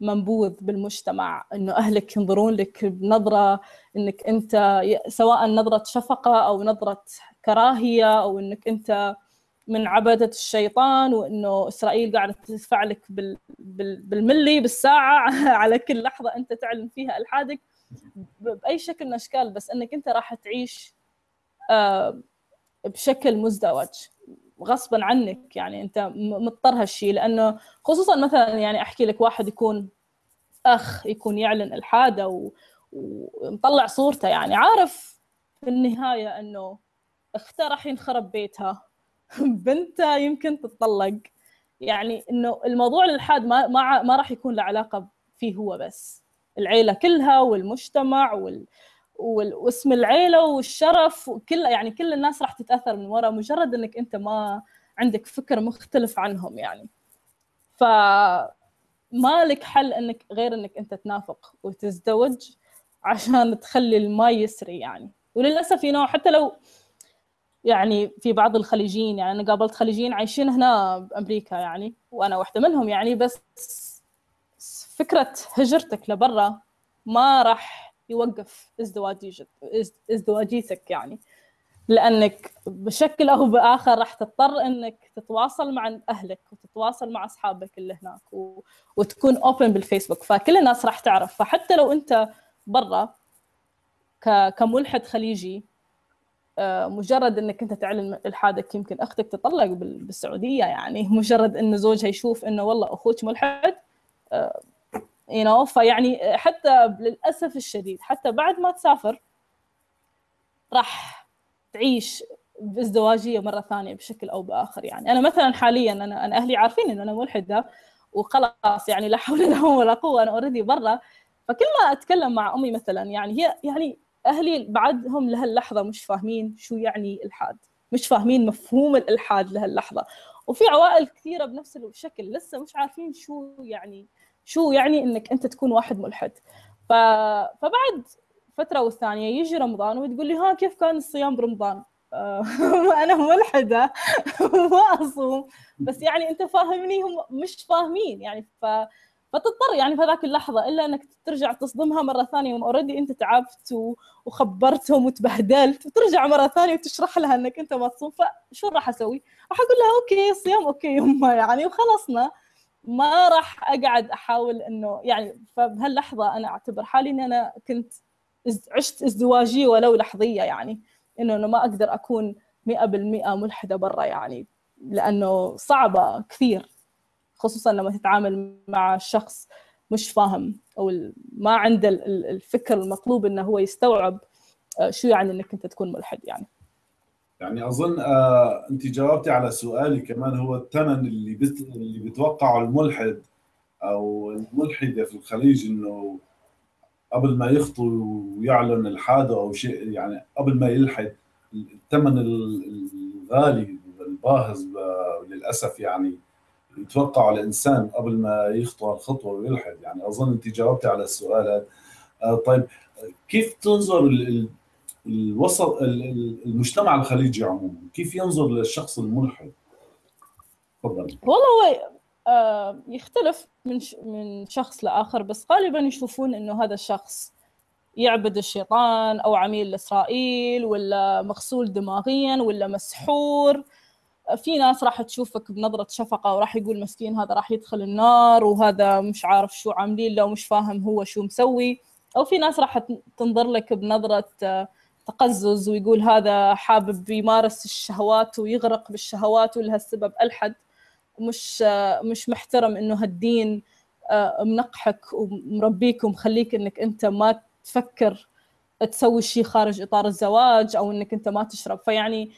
منبوذ بالمجتمع إنه أهلك ينظرون لك بنظرة إنك أنت سواء نظرة شفقة أو نظرة كراهية أو إنك أنت من عبدة الشيطان وإنه إسرائيل قاعدة تدفع لك بال... بال... بالملي بالساعة على كل لحظة أنت تعلن فيها ألحادك. بأي شكل من الأشكال بس إنك أنت راح تعيش آه، بشكل مزدوج. غصبا عنك يعني أنت مضطر هالشيء لأنه خصوصا مثلا يعني أحكي لك واحد يكون أخ يكون يعلن ألحادة ومطلع صورته يعني. عارف في النهاية إنه أخته راح ينخرب بيتها. بنته يمكن تتطلق. يعني إنه الموضوع الالحاد ما ما ما راح يكون له علاقة فيه هو بس. العيلة كلها والمجتمع وال واسم العيلة والشرف وكل يعني كل الناس راح تتأثر من وراء مجرد إنك أنت ما عندك فكر مختلف عنهم يعني. ف ما لك حل انك غير إنك أنت تنافق وتزدوج عشان تخلي الماي يسري يعني. وللأسف نوع حتى لو يعني في بعض الخليجيين يعني أنا قابلت خليجيين عايشين هنا بأمريكا يعني وأنا واحدة منهم يعني بس فكرة هجرتك لبرا ما راح يوقف ازدواجيتك يعني. لأنك بشكل أو بآخر راح تضطر إنك تتواصل مع أهلك وتتواصل مع أصحابك اللي هناك و... وتكون اوبن بالفيسبوك. فكل الناس راح تعرف. فحتى لو أنت برا ك... كملحد خليجي مجرد إنك أنت تعلن الحادك يمكن أختك تطلق بالسعودية يعني مجرد إن زوجها يشوف إنه والله أخوك ملحد آه، you know فيعني حتى للأسف الشديد حتى بعد ما تسافر راح تعيش بازدواجيه مرة ثانية بشكل أو بآخر. يعني أنا مثلا حاليا أنا أهلي عارفين إنه أنا ملحده وخلاص يعني لا حول لهم ولا قوة أنا اوريدي برا. فكل ما أتكلم مع أمي مثلا يعني هي يعني أهلي بعدهم لهاللحظة مش فاهمين شو يعني الحاد مش فاهمين مفهوم الإلحاد لهاللحظة. وفي عوائل كثيرة بنفس الشكل لسه مش عارفين شو يعني شو يعني إنك أنت تكون واحد ملحد. ف... فبعد فترة والثانية يجي رمضان وتقول لي ها كيف كان الصيام برمضان؟ أنا ملحدة ما أصوم. بس يعني أنت فاهمني هم مش فاهمين يعني ف فتضطر يعني في هذاك اللحظة إلا إنك ترجع تصدمها مرة ثانية already أنت تعبت وخبرتهم وتبهدلت وترجع مرة ثانية وتشرح لها إنك أنت ما تصوم فشو راح أسوي؟ راح أقول لها okay الصيام okay يما يعني وخلصنا ما راح أقعد أحاول إنه يعني فبهاللحظة أنا أعتبر حالي إني أنا كنت عشت ازدواجيه ولو لحظية يعني إنه ما أقدر أكون 100% ملحدة برا يعني لأنه صعبة كثير خصوصا لما تتعامل مع شخص مش فاهم أو ما عنده الفكر المطلوب إنه هو يستوعب آه، شو يعني إنك أنت تكون ملحد يعني. يعني أظن آه أنت جاوبتي على سؤالي كمان هو الثمن اللي بت... اللي بيتوقعه الملحد أو الملحدة في الخليج إنه قبل ما يخطو ويعلن الحادة أو شيء يعني قبل ما يلحد الثمن الغالي الباهظ للأسف يعني يتوقعه الإنسان قبل ما يخطو الخطوة ويلحد. يعني أظن أنت جاوبتي على السؤال هذا. آه، طيب كيف تنظر الوسط المجتمع الخليجي عموما؟ كيف ينظر للشخص الملحد؟ تفضل. والله هو آه، يختلف من من شخص لآخر بس غالبا يشوفون إنه هذا الشخص يعبد الشيطان أو عميل لإسرائيل ولا مغسول دماغيا ولا مسحور. في ناس راح تشوفك بنظرة شفقة وراح يقول مسكين هذا راح يدخل النار وهذا مش عارف شو عاملين له ومش فاهم هو شو مسوي. أو في ناس راح تنظر لك بنظرة آه، تقزز ويقول هذا حابب يمارس الشهوات ويغرق بالشهوات ولهالسبب ألحد. مش آه، مش محترم إنه هالدين آه، منقحك ومربيك ومخليك إنك أنت ما تفكر تسوي شيء خارج إطار الزواج أو إنك أنت ما تشرب. فيعني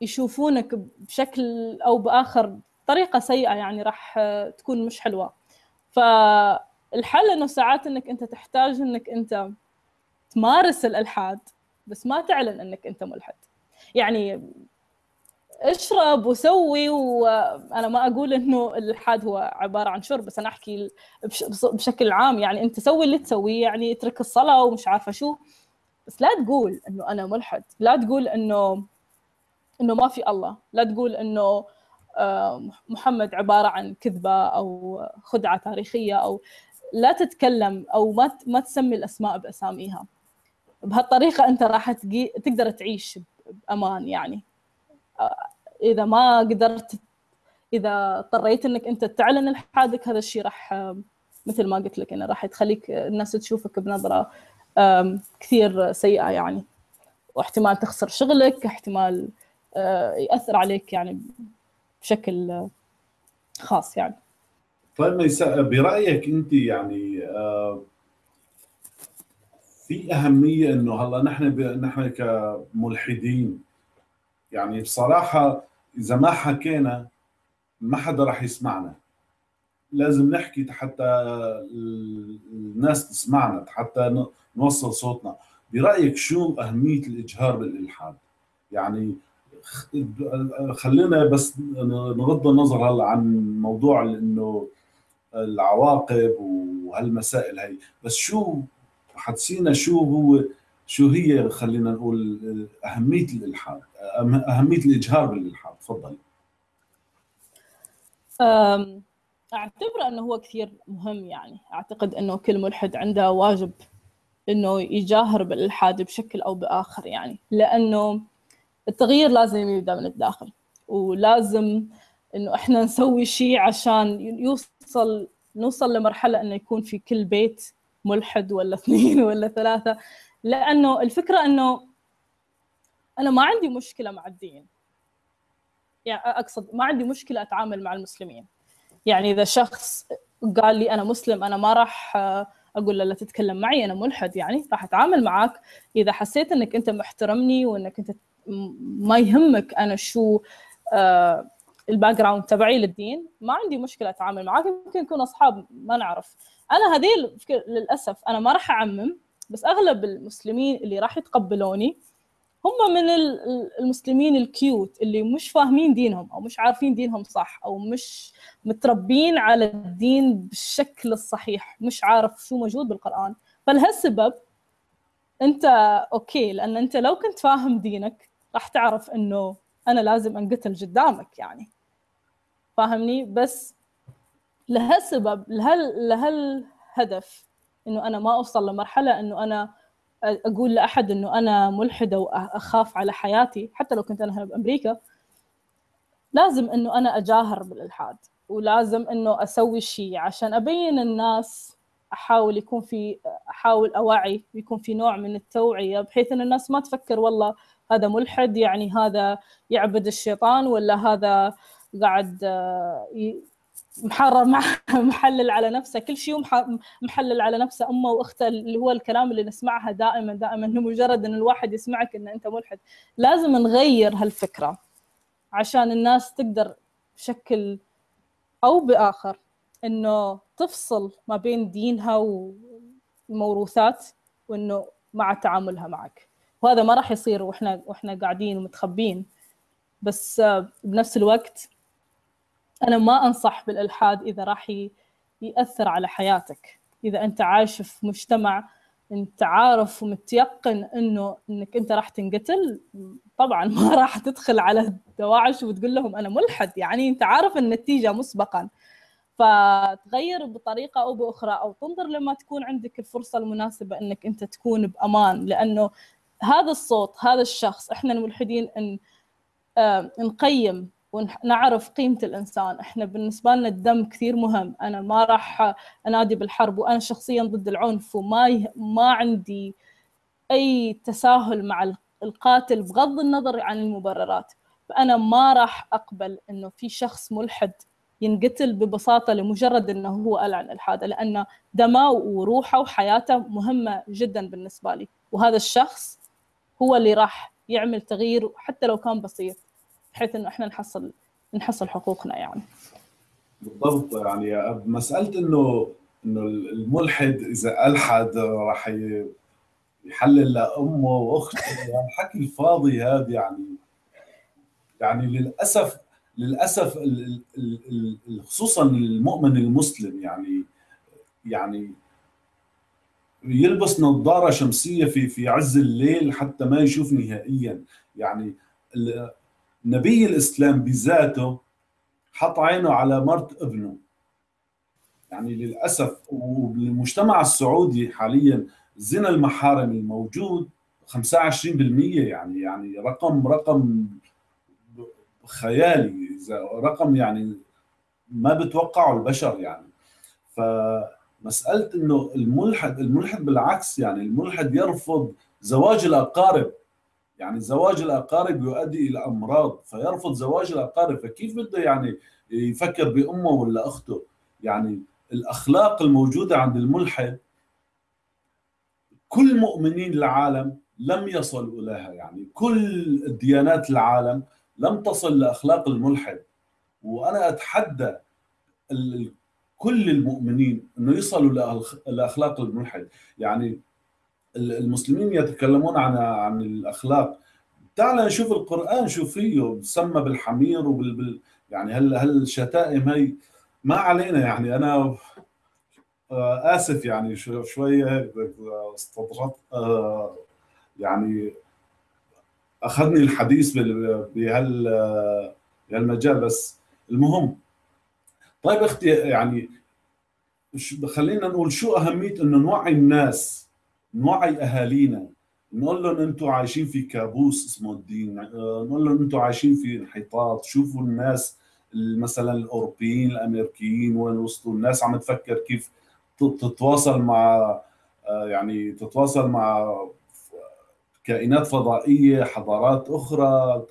يشوفونك بشكل أو بآخر طريقة سيئة يعني راح تكون مش حلوة. فالحل إنه ساعات إنك أنت تحتاج إنك أنت تمارس الألحاد بس ما تعلن إنك أنت ملحد. يعني اشرب وسوي وأنا ما أقول إنه الإلحاد هو عبارة عن شرب بس أنا أحكي بشكل عام. يعني أنت سوي اللي تسويه يعني اترك الصلاة ومش عارفة شو. بس لا تقول إنه أنا ملحد. لا تقول إنه إنه ما في الله. لا تقول إنه آه، محمد عبارة عن كذبة أو خدعة تاريخية أو لا تتكلم أو ما ما تسمي الأسماء بأساميها. بهالطريقة أنت راح تقدر تعيش بأمان يعني. آه، إذا ما قدرت إذا اضطريت إنك أنت تعلن الحادك هذا الشيء راح آه، مثل ما قلت لك إنه راح تخليك الناس تشوفك بنظرة كثير سيئة يعني. واحتمال تخسر شغلك احتمال يأثر عليك يعني بشكل خاص يعني. طيب ميساء برأيك أنت يعني آه، في أهمية إنه هلا نحن نحن كملحدين يعني بصراحة إذا ما حكينا ما حدا راح يسمعنا. لازم نحكي حتى الناس تسمعنا حتى نوصل صوتنا. برأيك شو أهمية الإجهار بالإلحاد؟ يعني خلينا بس نغض النظر هلا عن موضوع إنه العواقب وهالمسائل هي. بس شو حدسينا شو هو شو هي خلينا نقول أهمية الإلحاد أهمية الإجهار بالإلحاد؟ تفضلي أعتبر إنه هو كثير مهم يعني. أعتقد إنه كل ملحد عنده واجب إنه يجاهر بالإلحاد بشكل أو بآخر يعني. لأنه التغيير لازم يبدأ من الداخل ولازم إنه إحنا نسوي شيء عشان يوصل نوصل لمرحلة إنه يكون في كل بيت ملحد ولا اثنين ولا ثلاثة. لأنه الفكرة إنه أنا ما عندي مشكلة مع الدين. يعني أقصد ما عندي مشكلة أتعامل مع المسلمين. يعني إذا شخص قال لي أنا مسلم أنا ما راح أقول له لا تتكلم معي أنا ملحد يعني راح أتعامل معك إذا حسيت إنك أنت محترمني وإنك أنت ما يهمك أنا شو آه ال background تبعي للدين. ما عندي مشكلة أتعامل معاك يمكن نكون أصحاب ما نعرف. أنا هذه للأسف أنا ما راح أعمم بس أغلب المسلمين اللي راح يتقبلوني هم من المسلمين ال cute اللي مش فاهمين دينهم أو مش عارفين دينهم صح أو مش متربين على الدين بالشكل الصحيح مش عارف شو موجود بالقرآن. فلهالسبب أنت أوكي لأن أنت لو كنت فاهم دينك راح تعرف إنه أنا لازم أنقتل قدامك يعني. فاهمني؟ بس لهالسبب لهال لهالهدف إنه أنا ما أوصل لمرحلة إنه أنا أقول لأحد إنه أنا ملحدة وأخاف على حياتي حتى لو كنت أنا هنا بأمريكا لازم إنه أنا أجاهر بالإلحاد ولازم إنه أسوي شيء عشان أبين الناس أحاول يكون في أحاول أوعي يكون في نوع من التوعية بحيث إن الناس ما تفكر والله هذا ملحد يعني هذا يعبد الشيطان ولا هذا قاعد آه، محرر محلل على نفسه. كل شيء محلل على نفسه أمه وأخته اللي هو الكلام اللي نسمعها دائما دائما إنه مجرد إن الواحد يسمعك ان أنت ملحد. لازم نغير هالفكرة عشان الناس تقدر بشكل أو بآخر إنه تفصل ما بين دينها والموروثات وإنه مع تعاملها معك. وهذا ما راح يصير وإحنا وإحنا قاعدين ومتخبين بس بنفس الوقت أنا ما أنصح بالألحاد إذا راح يأثر على حياتك. إذا أنت عايش في مجتمع أنت عارف ومتيقن إنه إنك أنت راح تنقتل طبعا ما راح تدخل على الدواعش وتقول لهم أنا ملحد. يعني أنت عارف النتيجة مسبقا. فتغير بطريقة أو بأخرى أو تنظر لما تكون عندك الفرصة المناسبة إنك أنت تكون بأمان لأنه هذا الصوت هذا الشخص إحنا الملحدين إن نقيم ونعرف قيمة الإنسان. إحنا بالنسبة لنا الدم كثير مهم. أنا ما راح أنادي بالحرب وأنا شخصيا ضد العنف وما ي... ما عندي أي تساهل مع القاتل بغض النظر عن المبررات. فأنا ما راح أقبل إنه في شخص ملحد ينقتل ببساطة لمجرد إنه هو أعلن الحادة لأن دمه وروحه وحياته مهمة جدا بالنسبة لي. وهذا الشخص هو اللي راح يعمل تغيير حتى لو كان بسيط بحيث إنه إحنا نحصل نحصل حقوقنا يعني. بالضبط يعني مسألة إنه إنه الملحد إذا ألحد راح يحلل لأمه وأخته الحكي الفاضي هذا يعني يعني للأسف للأسف خصوصا المؤمن المسلم يعني يعني يلبس نظارة شمسية في في عز الليل حتى ما يشوف نهائيا. يعني نبي الإسلام بذاته حط عينه على مرت ابنه. يعني للأسف وبالمجتمع السعودي حاليا زنا المحارم الموجود 25% يعني يعني رقم رقم خيالي رقم يعني ما بتوقعه البشر يعني. فمساله إنه الملحد الملحد بالعكس يعني الملحد يرفض زواج الأقارب. يعني زواج الأقارب يؤدي إلى أمراض فيرفض زواج الأقارب فكيف بده يعني يفكر بأمه ولا أخته؟ يعني الأخلاق الموجودة عند الملحد كل مؤمنين العالم لم يصلوا لها يعني كل ديانات العالم لم تصل لأخلاق الملحد. وأنا أتحدى كل المؤمنين إنه يصلوا لأخلاق الملحد. يعني المسلمين يتكلمون عن عن الأخلاق. تعال نشوف القرآن شو فيه سمى بالحمير وبال يعني هل هل الشتائم هي ما علينا يعني. أنا آه، آسف يعني شوية استطرت آه، يعني أخذني الحديث بهال بهالمجال بس المهم طيب أختي يعني خلينا نقول شو أهمية إنه نوعي الناس نوعي أهالينا. نقول لهم أنتم عايشين في كابوس اسمه الدين نقول لهم أنتم عايشين في انحطاط. شوفوا الناس مثلا الأوروبيين الأمريكيين وين وصلوا؟ الناس عم تفكر كيف تتواصل مع يعني تتواصل مع كائنات فضائية حضارات أخرى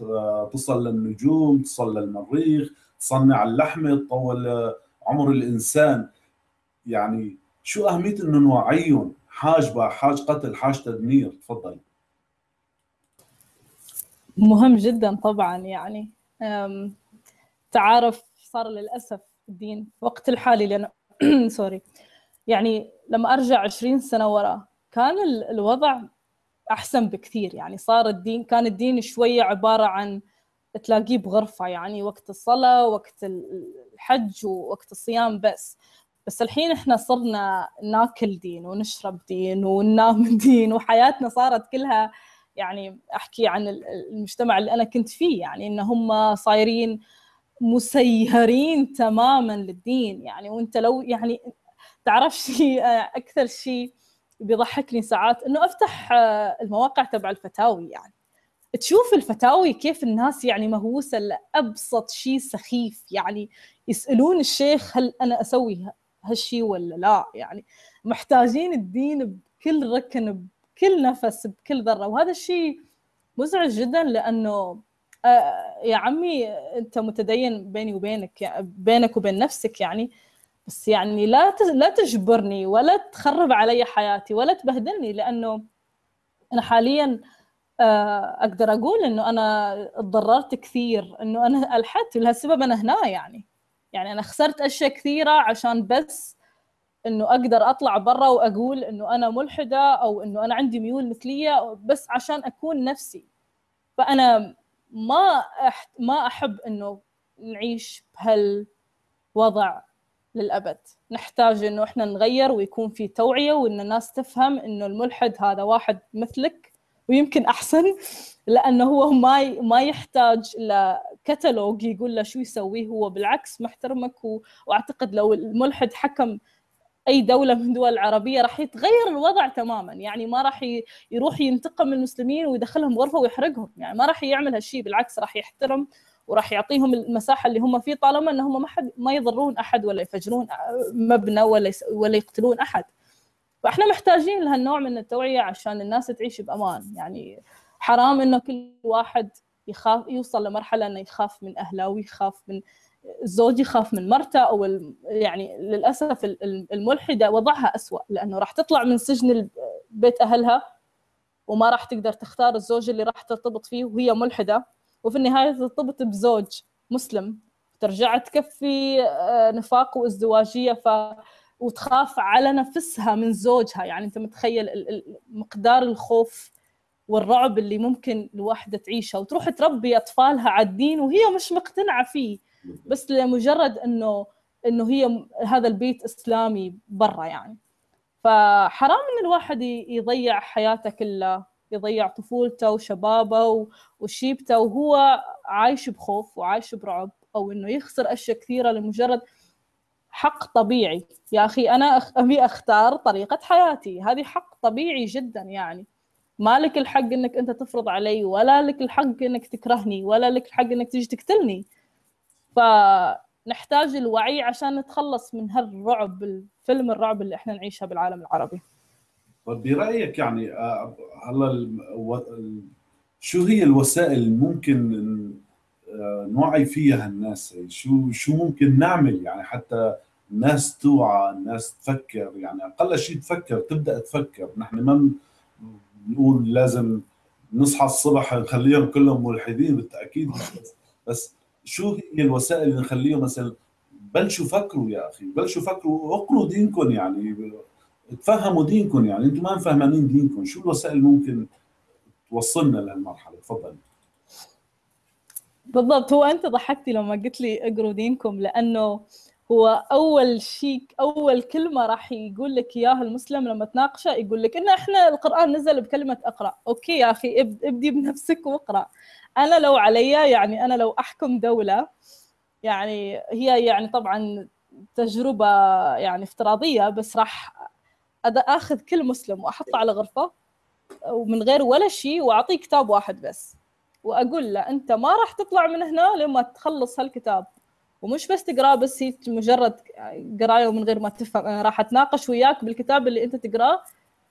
تصل للنجوم تصل للمريخ. تصنع اللحمه تطول عمر الإنسان. يعني شو أهمية إنه نوعيهم حاجبه حاج قتل حاج تدمير؟ تفضل. مهم جدا طبعا يعني. تعارف صار للأسف الدين وقت الحالي لأن سوري. يعني لما أرجع 20 سنة ورا كان الوضع أحسن بكثير. يعني صار الدين كان الدين شوية عبارة عن تلاقيه بغرفة يعني وقت الصلاة وقت الحج ووقت الصيام بس. بس الحين إحنا صرنا ناكل دين ونشرب دين وننام دين وحياتنا صارت كلها يعني أحكي عن المجتمع اللي أنا كنت فيه. يعني إن هم صايرين مسيرين تماما للدين. يعني وأنت لو يعني تعرف شيء أكثر شيء بيضحكني ساعات إنه أفتح المواقع تبع الفتاوي يعني. تشوف الفتاوي كيف الناس يعني مهووسة لأبسط شيء سخيف يعني يسألون الشيخ هل أنا أسوي هالشيء ولا لا؟ يعني محتاجين الدين بكل ركن بكل نفس بكل ذرة. وهذا الشيء مزعج جدا لأنه آه، يا عمي أنت متدين بيني وبينك بينك وبين نفسك يعني. بس يعني لا لا تجبرني ولا تخرب علي حياتي ولا تبهدلني لأنه أنا حاليا أقدر أقول إنه أنا تضررت كثير إنه أنا الحدت ولهالسبب أنا هنا يعني. يعني أنا خسرت أشياء كثيرة عشان بس إنه أقدر أطلع برا وأقول إنه أنا ملحدة أو إنه أنا عندي ميول مثلية بس عشان أكون نفسي. فأنا ما أح ما أحب إنه نعيش بهالوضع للأبد. نحتاج إنه إحنا نغير ويكون في توعية وإن الناس تفهم إنه الملحد هذا واحد مثلك ويمكن أحسن لأنه هو ما ما يحتاج لكتالوج يقول له شو يسويه هو بالعكس محترمك و... وأعتقد لو الملحد حكم أي دولة من الدول العربيه راح يتغير الوضع تماما يعني ما راح يروح ينتقم من المسلمين ويدخلهم غرفة ويحرقهم يعني ما راح يعمل هالشيء بالعكس راح يحترم وراح يعطيهم المساحة اللي هم فيه طالما إنهم ما حد ما يضرون أحد ولا يفجرون مبنى ولا ولا يقتلون أحد. فاحنا محتاجين لهالنوع من التوعية عشان الناس تعيش بأمان. يعني حرام إنه كل واحد يخاف يوصل لمرحلة إنه يخاف من أهله ويخاف من الزوج يخاف من مرته أو يعني للأسف الملحدة وضعها أسوأ لأنه راح تطلع من سجن بيت أهلها وما راح تقدر تختار الزوج اللي راح ترتبط فيه وهي ملحدة. وفي النهاية ترتبط بزوج مسلم ترجع تكفي آه، نفاق وازدواجية. ف وتخاف على نفسها من زوجها. يعني أنت متخيل مقدار الخوف والرعب اللي ممكن الواحدة تعيشه. وتروح تربي أطفالها على الدين وهي مش مقتنعة فيه. بس لمجرد انه إنه هي هذا البيت إسلامي برا يعني. فحرام إن الواحد يضيع حياته كلها. يضيع طفولته وشبابه وشيبته. وهو عايش بخوف وعايش برعب. أو إنه يخسر أشياء كثيرة لمجرد حق طبيعي. يا أخي أنا أبي أختار طريقة حياتي. هذه حق طبيعي جدا يعني. ما لك الحق إنك أنت تفرض علي ولا لك الحق إنك تكرهني ولا لك الحق إنك تيجي تقتلني. فنحتاج الوعي عشان نتخلص من هالرعب الفيلم الرعب اللي إحنا نعيشها بالعالم العربي. طيب برايك يعني آه، هلا شو هي الوسائل ممكن آه، نوعي فيها الناس؟ شو شو ممكن نعمل يعني حتى الناس توعى الناس تفكر يعني أقل شيء تفكر تبدأ تفكر. نحن ما بنقول لازم نصحى الصبح نخليهم كلهم ملحدين بالتأكيد بس شو هي الوسائل اللي نخليهم مثلا بلشوا فكروا يا أخي بلشوا فكروا اقروا دينكم يعني تفهموا دينكم يعني أنتم ما فهمانين دينكم. شو الوسائل ممكن توصلنا لهالمرحلة؟ تفضل. بالضبط هو أنت ضحكتي لما قلت لي اقروا دينكم لأنه هو أول شيء أول كلمة راح يقول لك إياها المسلم لما تناقشه يقول لك إن إحنا القرآن نزل بكلمة اقرأ. أوكي يا أخي إبدي بنفسك واقرأ. أنا لو علي يعني أنا لو أحكم دولة يعني هي يعني طبعا تجربة يعني افتراضية بس راح آخذ كل مسلم وأحطه على غرفة ومن غير ولا شيء وأعطيه كتاب واحد بس. وأقول له أنت ما راح تطلع من هنا لما تخلص هالكتاب. ومش بس تقراه بس هي مجرد قراية ومن غير ما تفهم أنا راح أتناقش وياك بالكتاب اللي أنت تقراه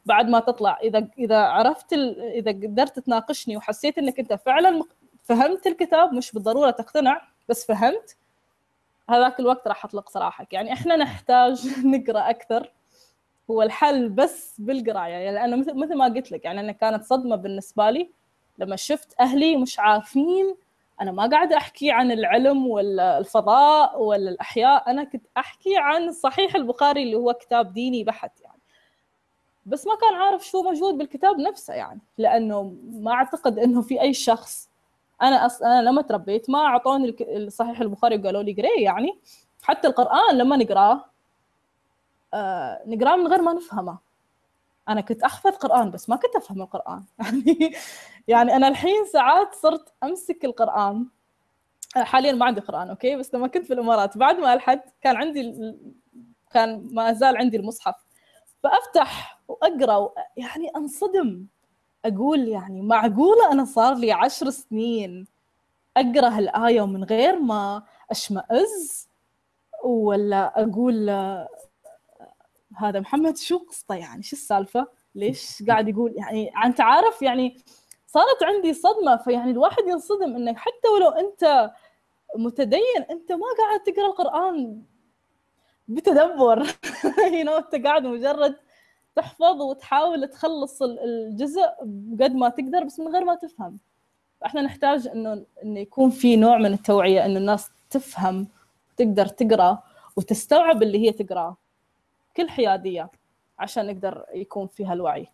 بعد ما تطلع. إذا إذا عرفت ال... إذا قدرت تناقشني وحسيت إنك أنت فعلا فهمت الكتاب مش بالضرورة تقتنع بس فهمت هذاك الوقت راح أطلق سراحك يعني إحنا نحتاج نقرأ أكثر. هو الحل بس بالقراية. يعني لأنه مثل ما قلت لك يعني أنا كانت صدمة بالنسبة لي لما شفت أهلي مش عارفين أنا ما قاعدة أحكي عن العلم ولا الفضاء ولا الاحياء أنا كنت أحكي عن صحيح البخاري اللي هو كتاب ديني بحت يعني. بس ما كان عارف شو موجود بالكتاب نفسه يعني لأنه ما أعتقد إنه في أي شخص. أنا أص... أنا لما تربيت ما أعطوني صحيح البخاري وقالوا لي قريه يعني حتى القرآن لما نقراه آه نقراه من غير ما نفهمه. أنا كنت أحفظ قرآن بس ما كنت أفهم القرآن. يعني يعني أنا الحين ساعات صرت أمسك القرآن. حاليا ما عندي قرآن أوكي؟ بس لما كنت في الإمارات بعد ما ألحد كان عندي كان ما زال عندي المصحف. فأفتح وأقرأ يعني أنصدم. أقول يعني معقولة أنا صار لي عشر سنين أقرأ هالآية ومن غير ما أشمئز ولا أقول هذا محمد شو قصته يعني؟ شو السالفة؟ ليش قاعد يقول يعني؟ انت عارف يعني صارت عندي صدمة فيعني الواحد ينصدم انك حتى ولو أنت متدين أنت ما قاعد تقرأ القرآن بتدبر. Know, أنت قاعد مجرد تحفظ وتحاول تخلص الجزء قد ما تقدر بس من غير ما تفهم. فإحنا نحتاج إنه انه يكون في نوع من التوعية إنه الناس تفهم تقدر تقرأ وتستوعب اللي هي تقراه كل حيادية عشان نقدر يكون فيها الوعي.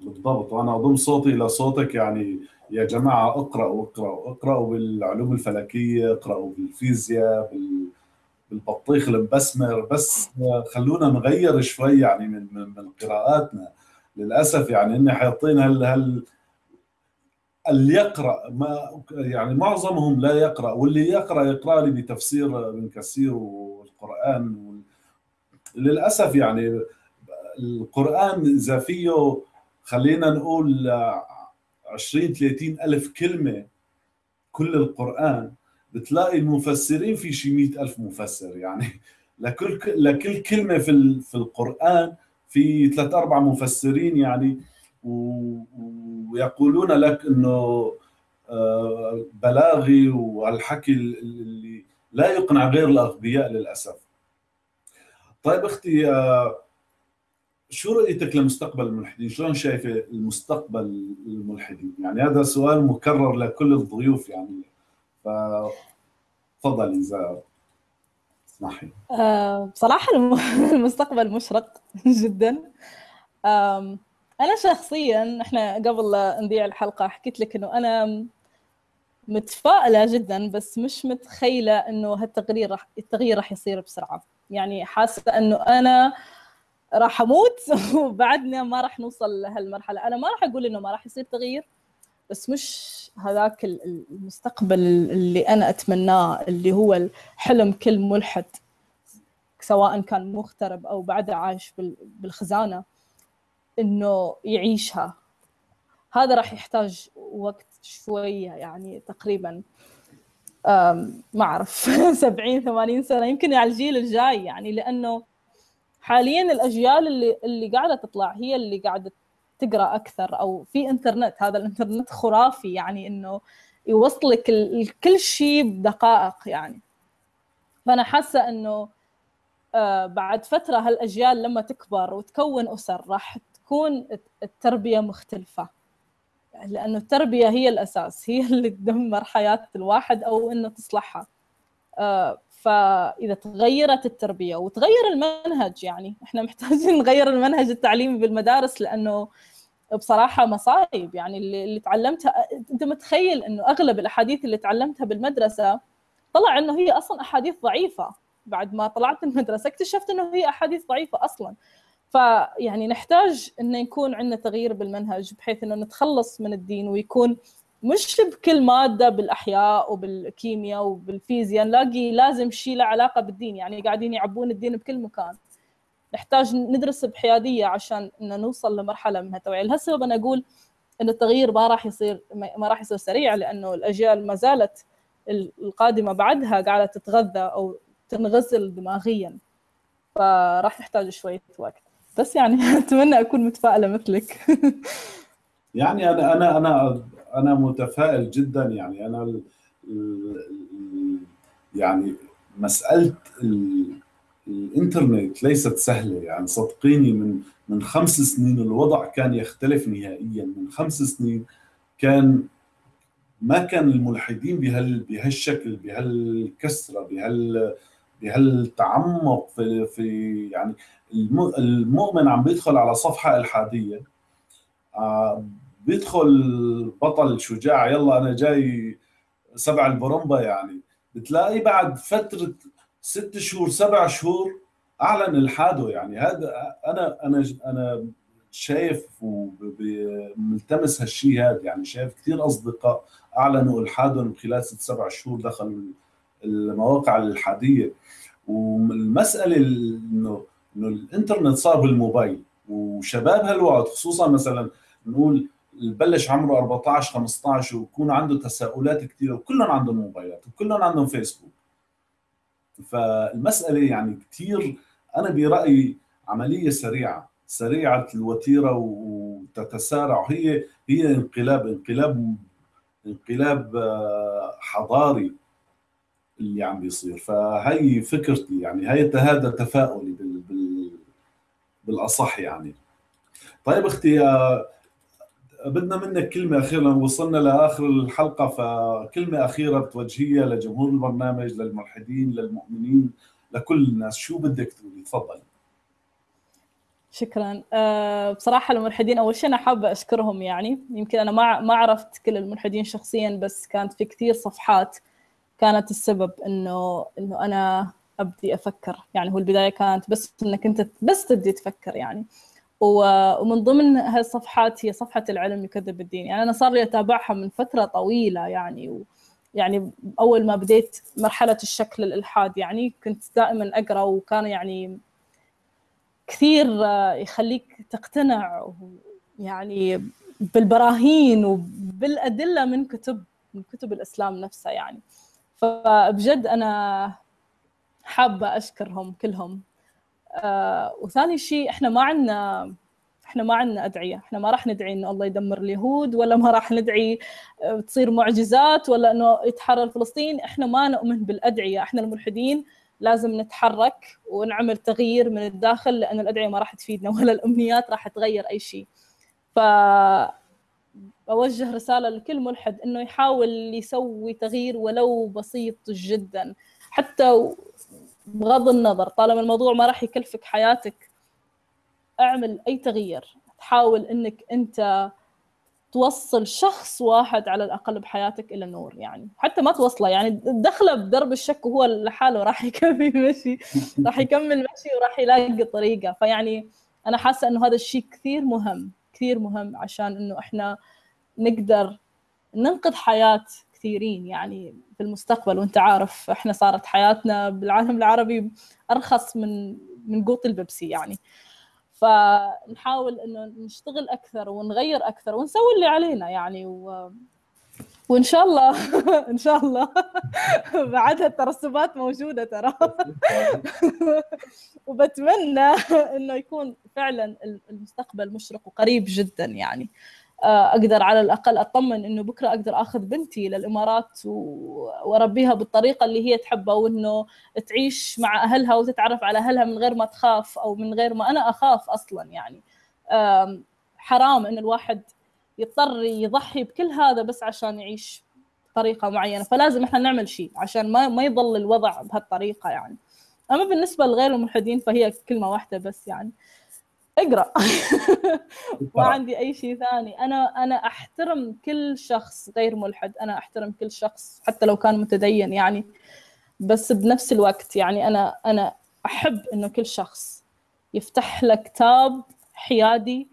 بالضبط وأنا أضم صوتي إلى صوتك يعني يا جماعة اقرأوا اقرأوا اقرأوا بالعلوم الفلكية اقرأوا بالفيزياء بال بالبطيخ المبسمر بس خلونا نغير شوي يعني من من, من قراءاتنا. للأسف يعني إني حاطين هال هال اللي يقرأ ما يعني معظمهم لا يقرأ واللي يقرأ يقرأ لي بتفسير ابن كثير والقرآن للأسف يعني القرآن إذا فيه خلينا نقول 20 30 ألف كلمة كل القرآن بتلاقي المفسرين في شي مئة ألف مفسر يعني. لكل لكل كلمة في في القرآن في ثلاث أربع مفسرين يعني. ويقولون لك إنه آه، بلاغي والحكي اللي لا يقنع غير الأغبياء للأسف. طيب أختي آه، شو رؤيتك لمستقبل الملحدين؟ شلون شايفة المستقبل الملحدين؟ يعني هذا سؤال مكرر لكل الضيوف يعني فتفضلي إذا اسمحي بصراحه المستقبل مشرق جدا أنا شخصيا إحنا قبل لا نذيع الحلقة حكيت لك إنه أنا متفائلة جدا بس مش متخيلة إنه هالتغيير راح التغيير راح يصير بسرعة يعني حاسة إنه أنا راح أموت وبعدنا ما راح نوصل لهالمرحلة. أنا ما راح أقول إنه ما راح يصير تغيير بس مش هذاك المستقبل اللي أنا أتمناه اللي هو الحلم كل ملحد سواء كان مغترب أو بعده عايش بالخزانة إنه يعيشها. هذا راح يحتاج وقت شوية يعني تقريبا. ما أعرف 70 80 سنة يمكن على الجيل الجاي يعني لأنه حاليا الأجيال اللي اللي قاعدة تطلع هي اللي قاعدة تقرأ أكثر أو في إنترنت هذا الإنترنت خرافي يعني إنه يوصلك كل شيء بدقائق يعني. فأنا حاسة إنه آه، بعد فترة هالأجيال لما تكبر وتكون أسر راح تكون التربية مختلفة. لأنه التربية هي الأساس هي اللي تدمر حياة الواحد أو إنه تصلحها. آه، فإذا تغيرت التربية وتغير المنهج يعني إحنا محتاجين نغير المنهج التعليمي بالمدارس لأنه بصراحة مصايب. يعني اللي, اللي تعلمتها أنت متخيل إنه أغلب الأحاديث اللي تعلمتها بالمدرسة طلع إنه هي أصلا أحاديث ضعيفة. بعد ما طلعت المدرسة اكتشفت إنه هي أحاديث ضعيفة أصلا. فيعني نحتاج انه يكون عندنا تغيير بالمنهج بحيث إنه نتخلص من الدين ويكون مش بكل مادة بالأحياء وبالكيمياء وبالفيزياء نلاقي لازم شيء له علاقة بالدين يعني قاعدين يعبون الدين بكل مكان. نحتاج ندرس بحيادية عشان ان نوصل لمرحلة من التوعيه لهالسبب أنا أقول إن التغيير ما راح يصير ما راح يصير سريع لأنه الأجيال ما زالت القادمة بعدها قاعدة تتغذى أو تنغسل دماغيا. فراح نحتاج شوية وقت. بس يعني أتمنى أكون متفائلة مثلك. يعني أنا أنا أنا أنا متفائل جدا. يعني أنا يعني مسألة الإنترنت ليست سهلة. يعني صدقيني من من خمس سنين الوضع كان يختلف نهائيا. من خمس سنين كان ما كان الملحدين بهال بهالشكل بهالكسرة بهال بهالتعمق في في يعني المؤمن عم بيدخل على صفحة إلحادية آه، بيدخل بطل شجاع يلا أنا جاي سبع البرمبا يعني بتلاقي بعد فترة ست شهور سبع شهور أعلن إلحاده يعني. هذا أنا أنا أنا شايف وملتمس هالشيء هذا يعني شايف كثير أصدقاء أعلنوا إلحادهم خلال ست سبع شهور دخلوا المواقع الالحاديه والمسألة انه إنه الإنترنت صار بالموبايل. وشباب هالوقت خصوصا مثلا نقول بلش عمره 14 15 ويكون عنده تساؤلات كثيره وكلهم عندهم موبايلات وكلهم عندهم فيسبوك. فالمسألة يعني كثير أنا برأيي عملية سريعة. سريعة الوتيرة وتتسارع. هي هي انقلاب انقلاب انقلاب آه، حضاري. اللي عم بيصير. فهي فكرتي يعني هي هذا تفاؤلي بال بال بالأصح يعني. طيب أختي آه، بدنا منك كلمة أخيرة وصلنا لآخر الحلقة فكلمة أخيرة بتوجهيها لجمهور البرنامج للملحدين للمؤمنين لكل الناس. شو بدك تقولي؟ تفضلي شكرا. أه بصراحة الملحدين أول شيء أنا حابة أشكرهم يعني. يمكن أنا ما ما عرفت كل الملحدين شخصيا بس كانت في كثير صفحات كانت السبب إنه إنه أنا أبدي أفكر. يعني هو البداية كانت بس إنك أنت بس تبدي تفكر يعني. ومن ضمن هالصفحات هي صفحة العلم يكذب الدين. يعني أنا صار لي أتابعها من فترة طويلة يعني و يعني أول ما بديت مرحلة الشكل الإلحاد يعني كنت دائما أقرأ وكان يعني كثير يخليك تقتنع يعني بالبراهين وبالأدلة من كتب من كتب الإسلام نفسها يعني. فبجد أنا حابة أشكرهم كلهم. آه وثاني شيء إحنا ما عندنا إحنا ما عندنا أدعية. إحنا ما راح ندعي إنه الله يدمر اليهود ولا ما راح ندعي آه، تصير معجزات ولا إنه يتحرر فلسطين. إحنا ما نؤمن بالأدعية. إحنا الملحدين لازم نتحرك ونعمل تغيير من الداخل لأن الأدعية ما راح تفيدنا ولا الأمنيات راح تغير أي شيء. ف بوجه رسالة لكل ملحد إنه يحاول يسوي تغيير ولو بسيط جدا. حتى بغض النظر طالما الموضوع ما راح يكلفك حياتك اعمل أي تغيير. حاول إنك أنت توصل شخص واحد على الأقل بحياتك إلى النور يعني. حتى ما توصله يعني دخله بدرب الشك وهو لحاله راح يكمل مشي راح يكمل مشي وراح يلاقي طريقة. فيعني أنا حاسة إنه هذا الشيء كثير مهم كثير مهم عشان إنه إحنا نقدر ننقذ حياة كثيرين يعني في المستقبل وأنت عارف إحنا صارت حياتنا بالعالم العربي أرخص من من قوط البيبسي يعني. فنحاول إنه نشتغل أكثر ونغير أكثر ونسوي اللي علينا يعني و... وإن شاء الله إن شاء الله بعدها الترسبات موجودة ترى. وبتمنى إنه يكون فعلا المستقبل مشرق وقريب جدا يعني. أقدر على الأقل أطمن إنه بكرة أقدر آخذ بنتي للإمارات وأربيها بالطريقة اللي هي تحبها وانه تعيش مع أهلها وتتعرف على أهلها من غير ما تخاف أو من غير ما أنا أخاف أصلا يعني. حرام إن الواحد يضطر يضحي بكل هذا بس عشان يعيش بطريقة معينة. فلازم إحنا نعمل شيء عشان ما ما يضل الوضع بهالطريقة يعني. أما بالنسبة لغير الملحدين فهي كلمة واحدة بس يعني. اقرأ. ما عندي أي شيء ثاني. أنا أنا أحترم كل شخص غير ملحد. أنا أحترم كل شخص حتى لو كان متدين يعني. بس بنفس الوقت يعني أنا أنا أحب إنه كل شخص يفتح له كتاب حيادي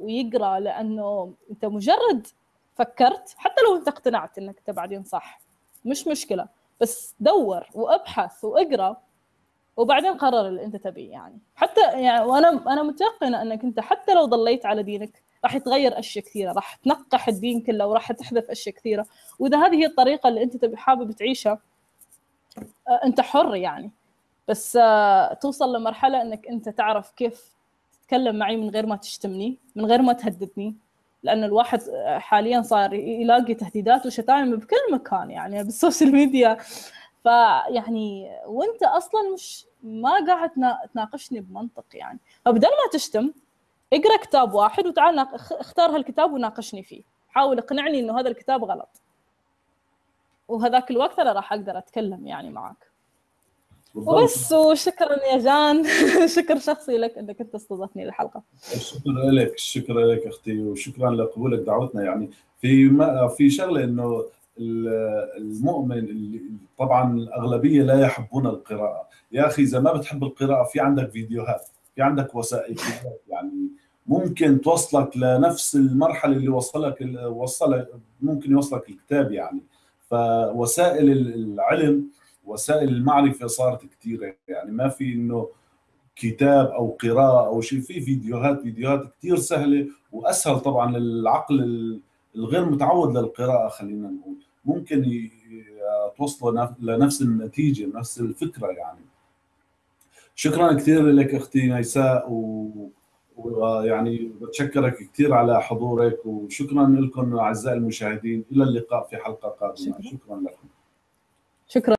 ويقرأ لأنه أنت مجرد فكرت حتى لو أنت اقتنعت إنك أنت بعدين صح. مش مشكلة. بس دور وابحث وإقرأ وبعدين قرر اللي انت تبيه يعني. حتى يعني وأنا أنا متيقنة أنك أنت حتى لو ضليت على دينك راح يتغير أشياء كثيرة راح تنقح الدين كله وراح تحذف أشياء كثيرة. وإذا هذه هي الطريقة اللي أنت تبي حابب تعيشها آه، أنت حر يعني. بس آه، توصل لمرحلة أنك أنت تعرف كيف تتكلم معي من غير ما تشتمني من غير ما تهددني. لأن الواحد آه، حاليا صار يلاقي تهديدات وشتايم بكل مكان يعني بال social media. فيعني وانت أصلا مش ما قاعد تناقشني بمنطق يعني. فبدل ما تشتم اقرأ كتاب واحد وتعال اختار هالكتاب وناقشني فيه. حاول اقنعني إنه هذا الكتاب غلط. وهذاك الوقت أنا راح أقدر أتكلم يعني معك وبس وشكرا يا جان. شكر شخصي لك إنك أنت استضفتني للحلقة. شكرا لك شكرا لك أختي وشكرا لقبولك دعوتنا يعني. في ما في شغلة إنه المؤمن اللي طبعا الأغلبية لا يحبون القراءة. يا أخي إذا ما بتحب القراءة في عندك فيديوهات في عندك وسائل يعني ممكن توصلك لنفس المرحلة اللي وصلك وصلك ممكن يوصلك الكتاب يعني. فوسائل العلم وسائل المعرفة صارت كثيره يعني. ما في إنه كتاب أو قراءة أو شيء في فيديوهات فيديوهات كثير سهلة وأسهل طبعا للعقل الغير متعود للقراءة خلينا نقول. ممكن توصلوا لنفس النتيجة نفس الفكرة يعني. شكرا كثير لك أختي ميساء و... ويعني بتشكرك كثير على حضورك وشكرا لكم أعزائي المشاهدين. إلى اللقاء في حلقة قادمة. شكرا, شكرا لكم. شكرا.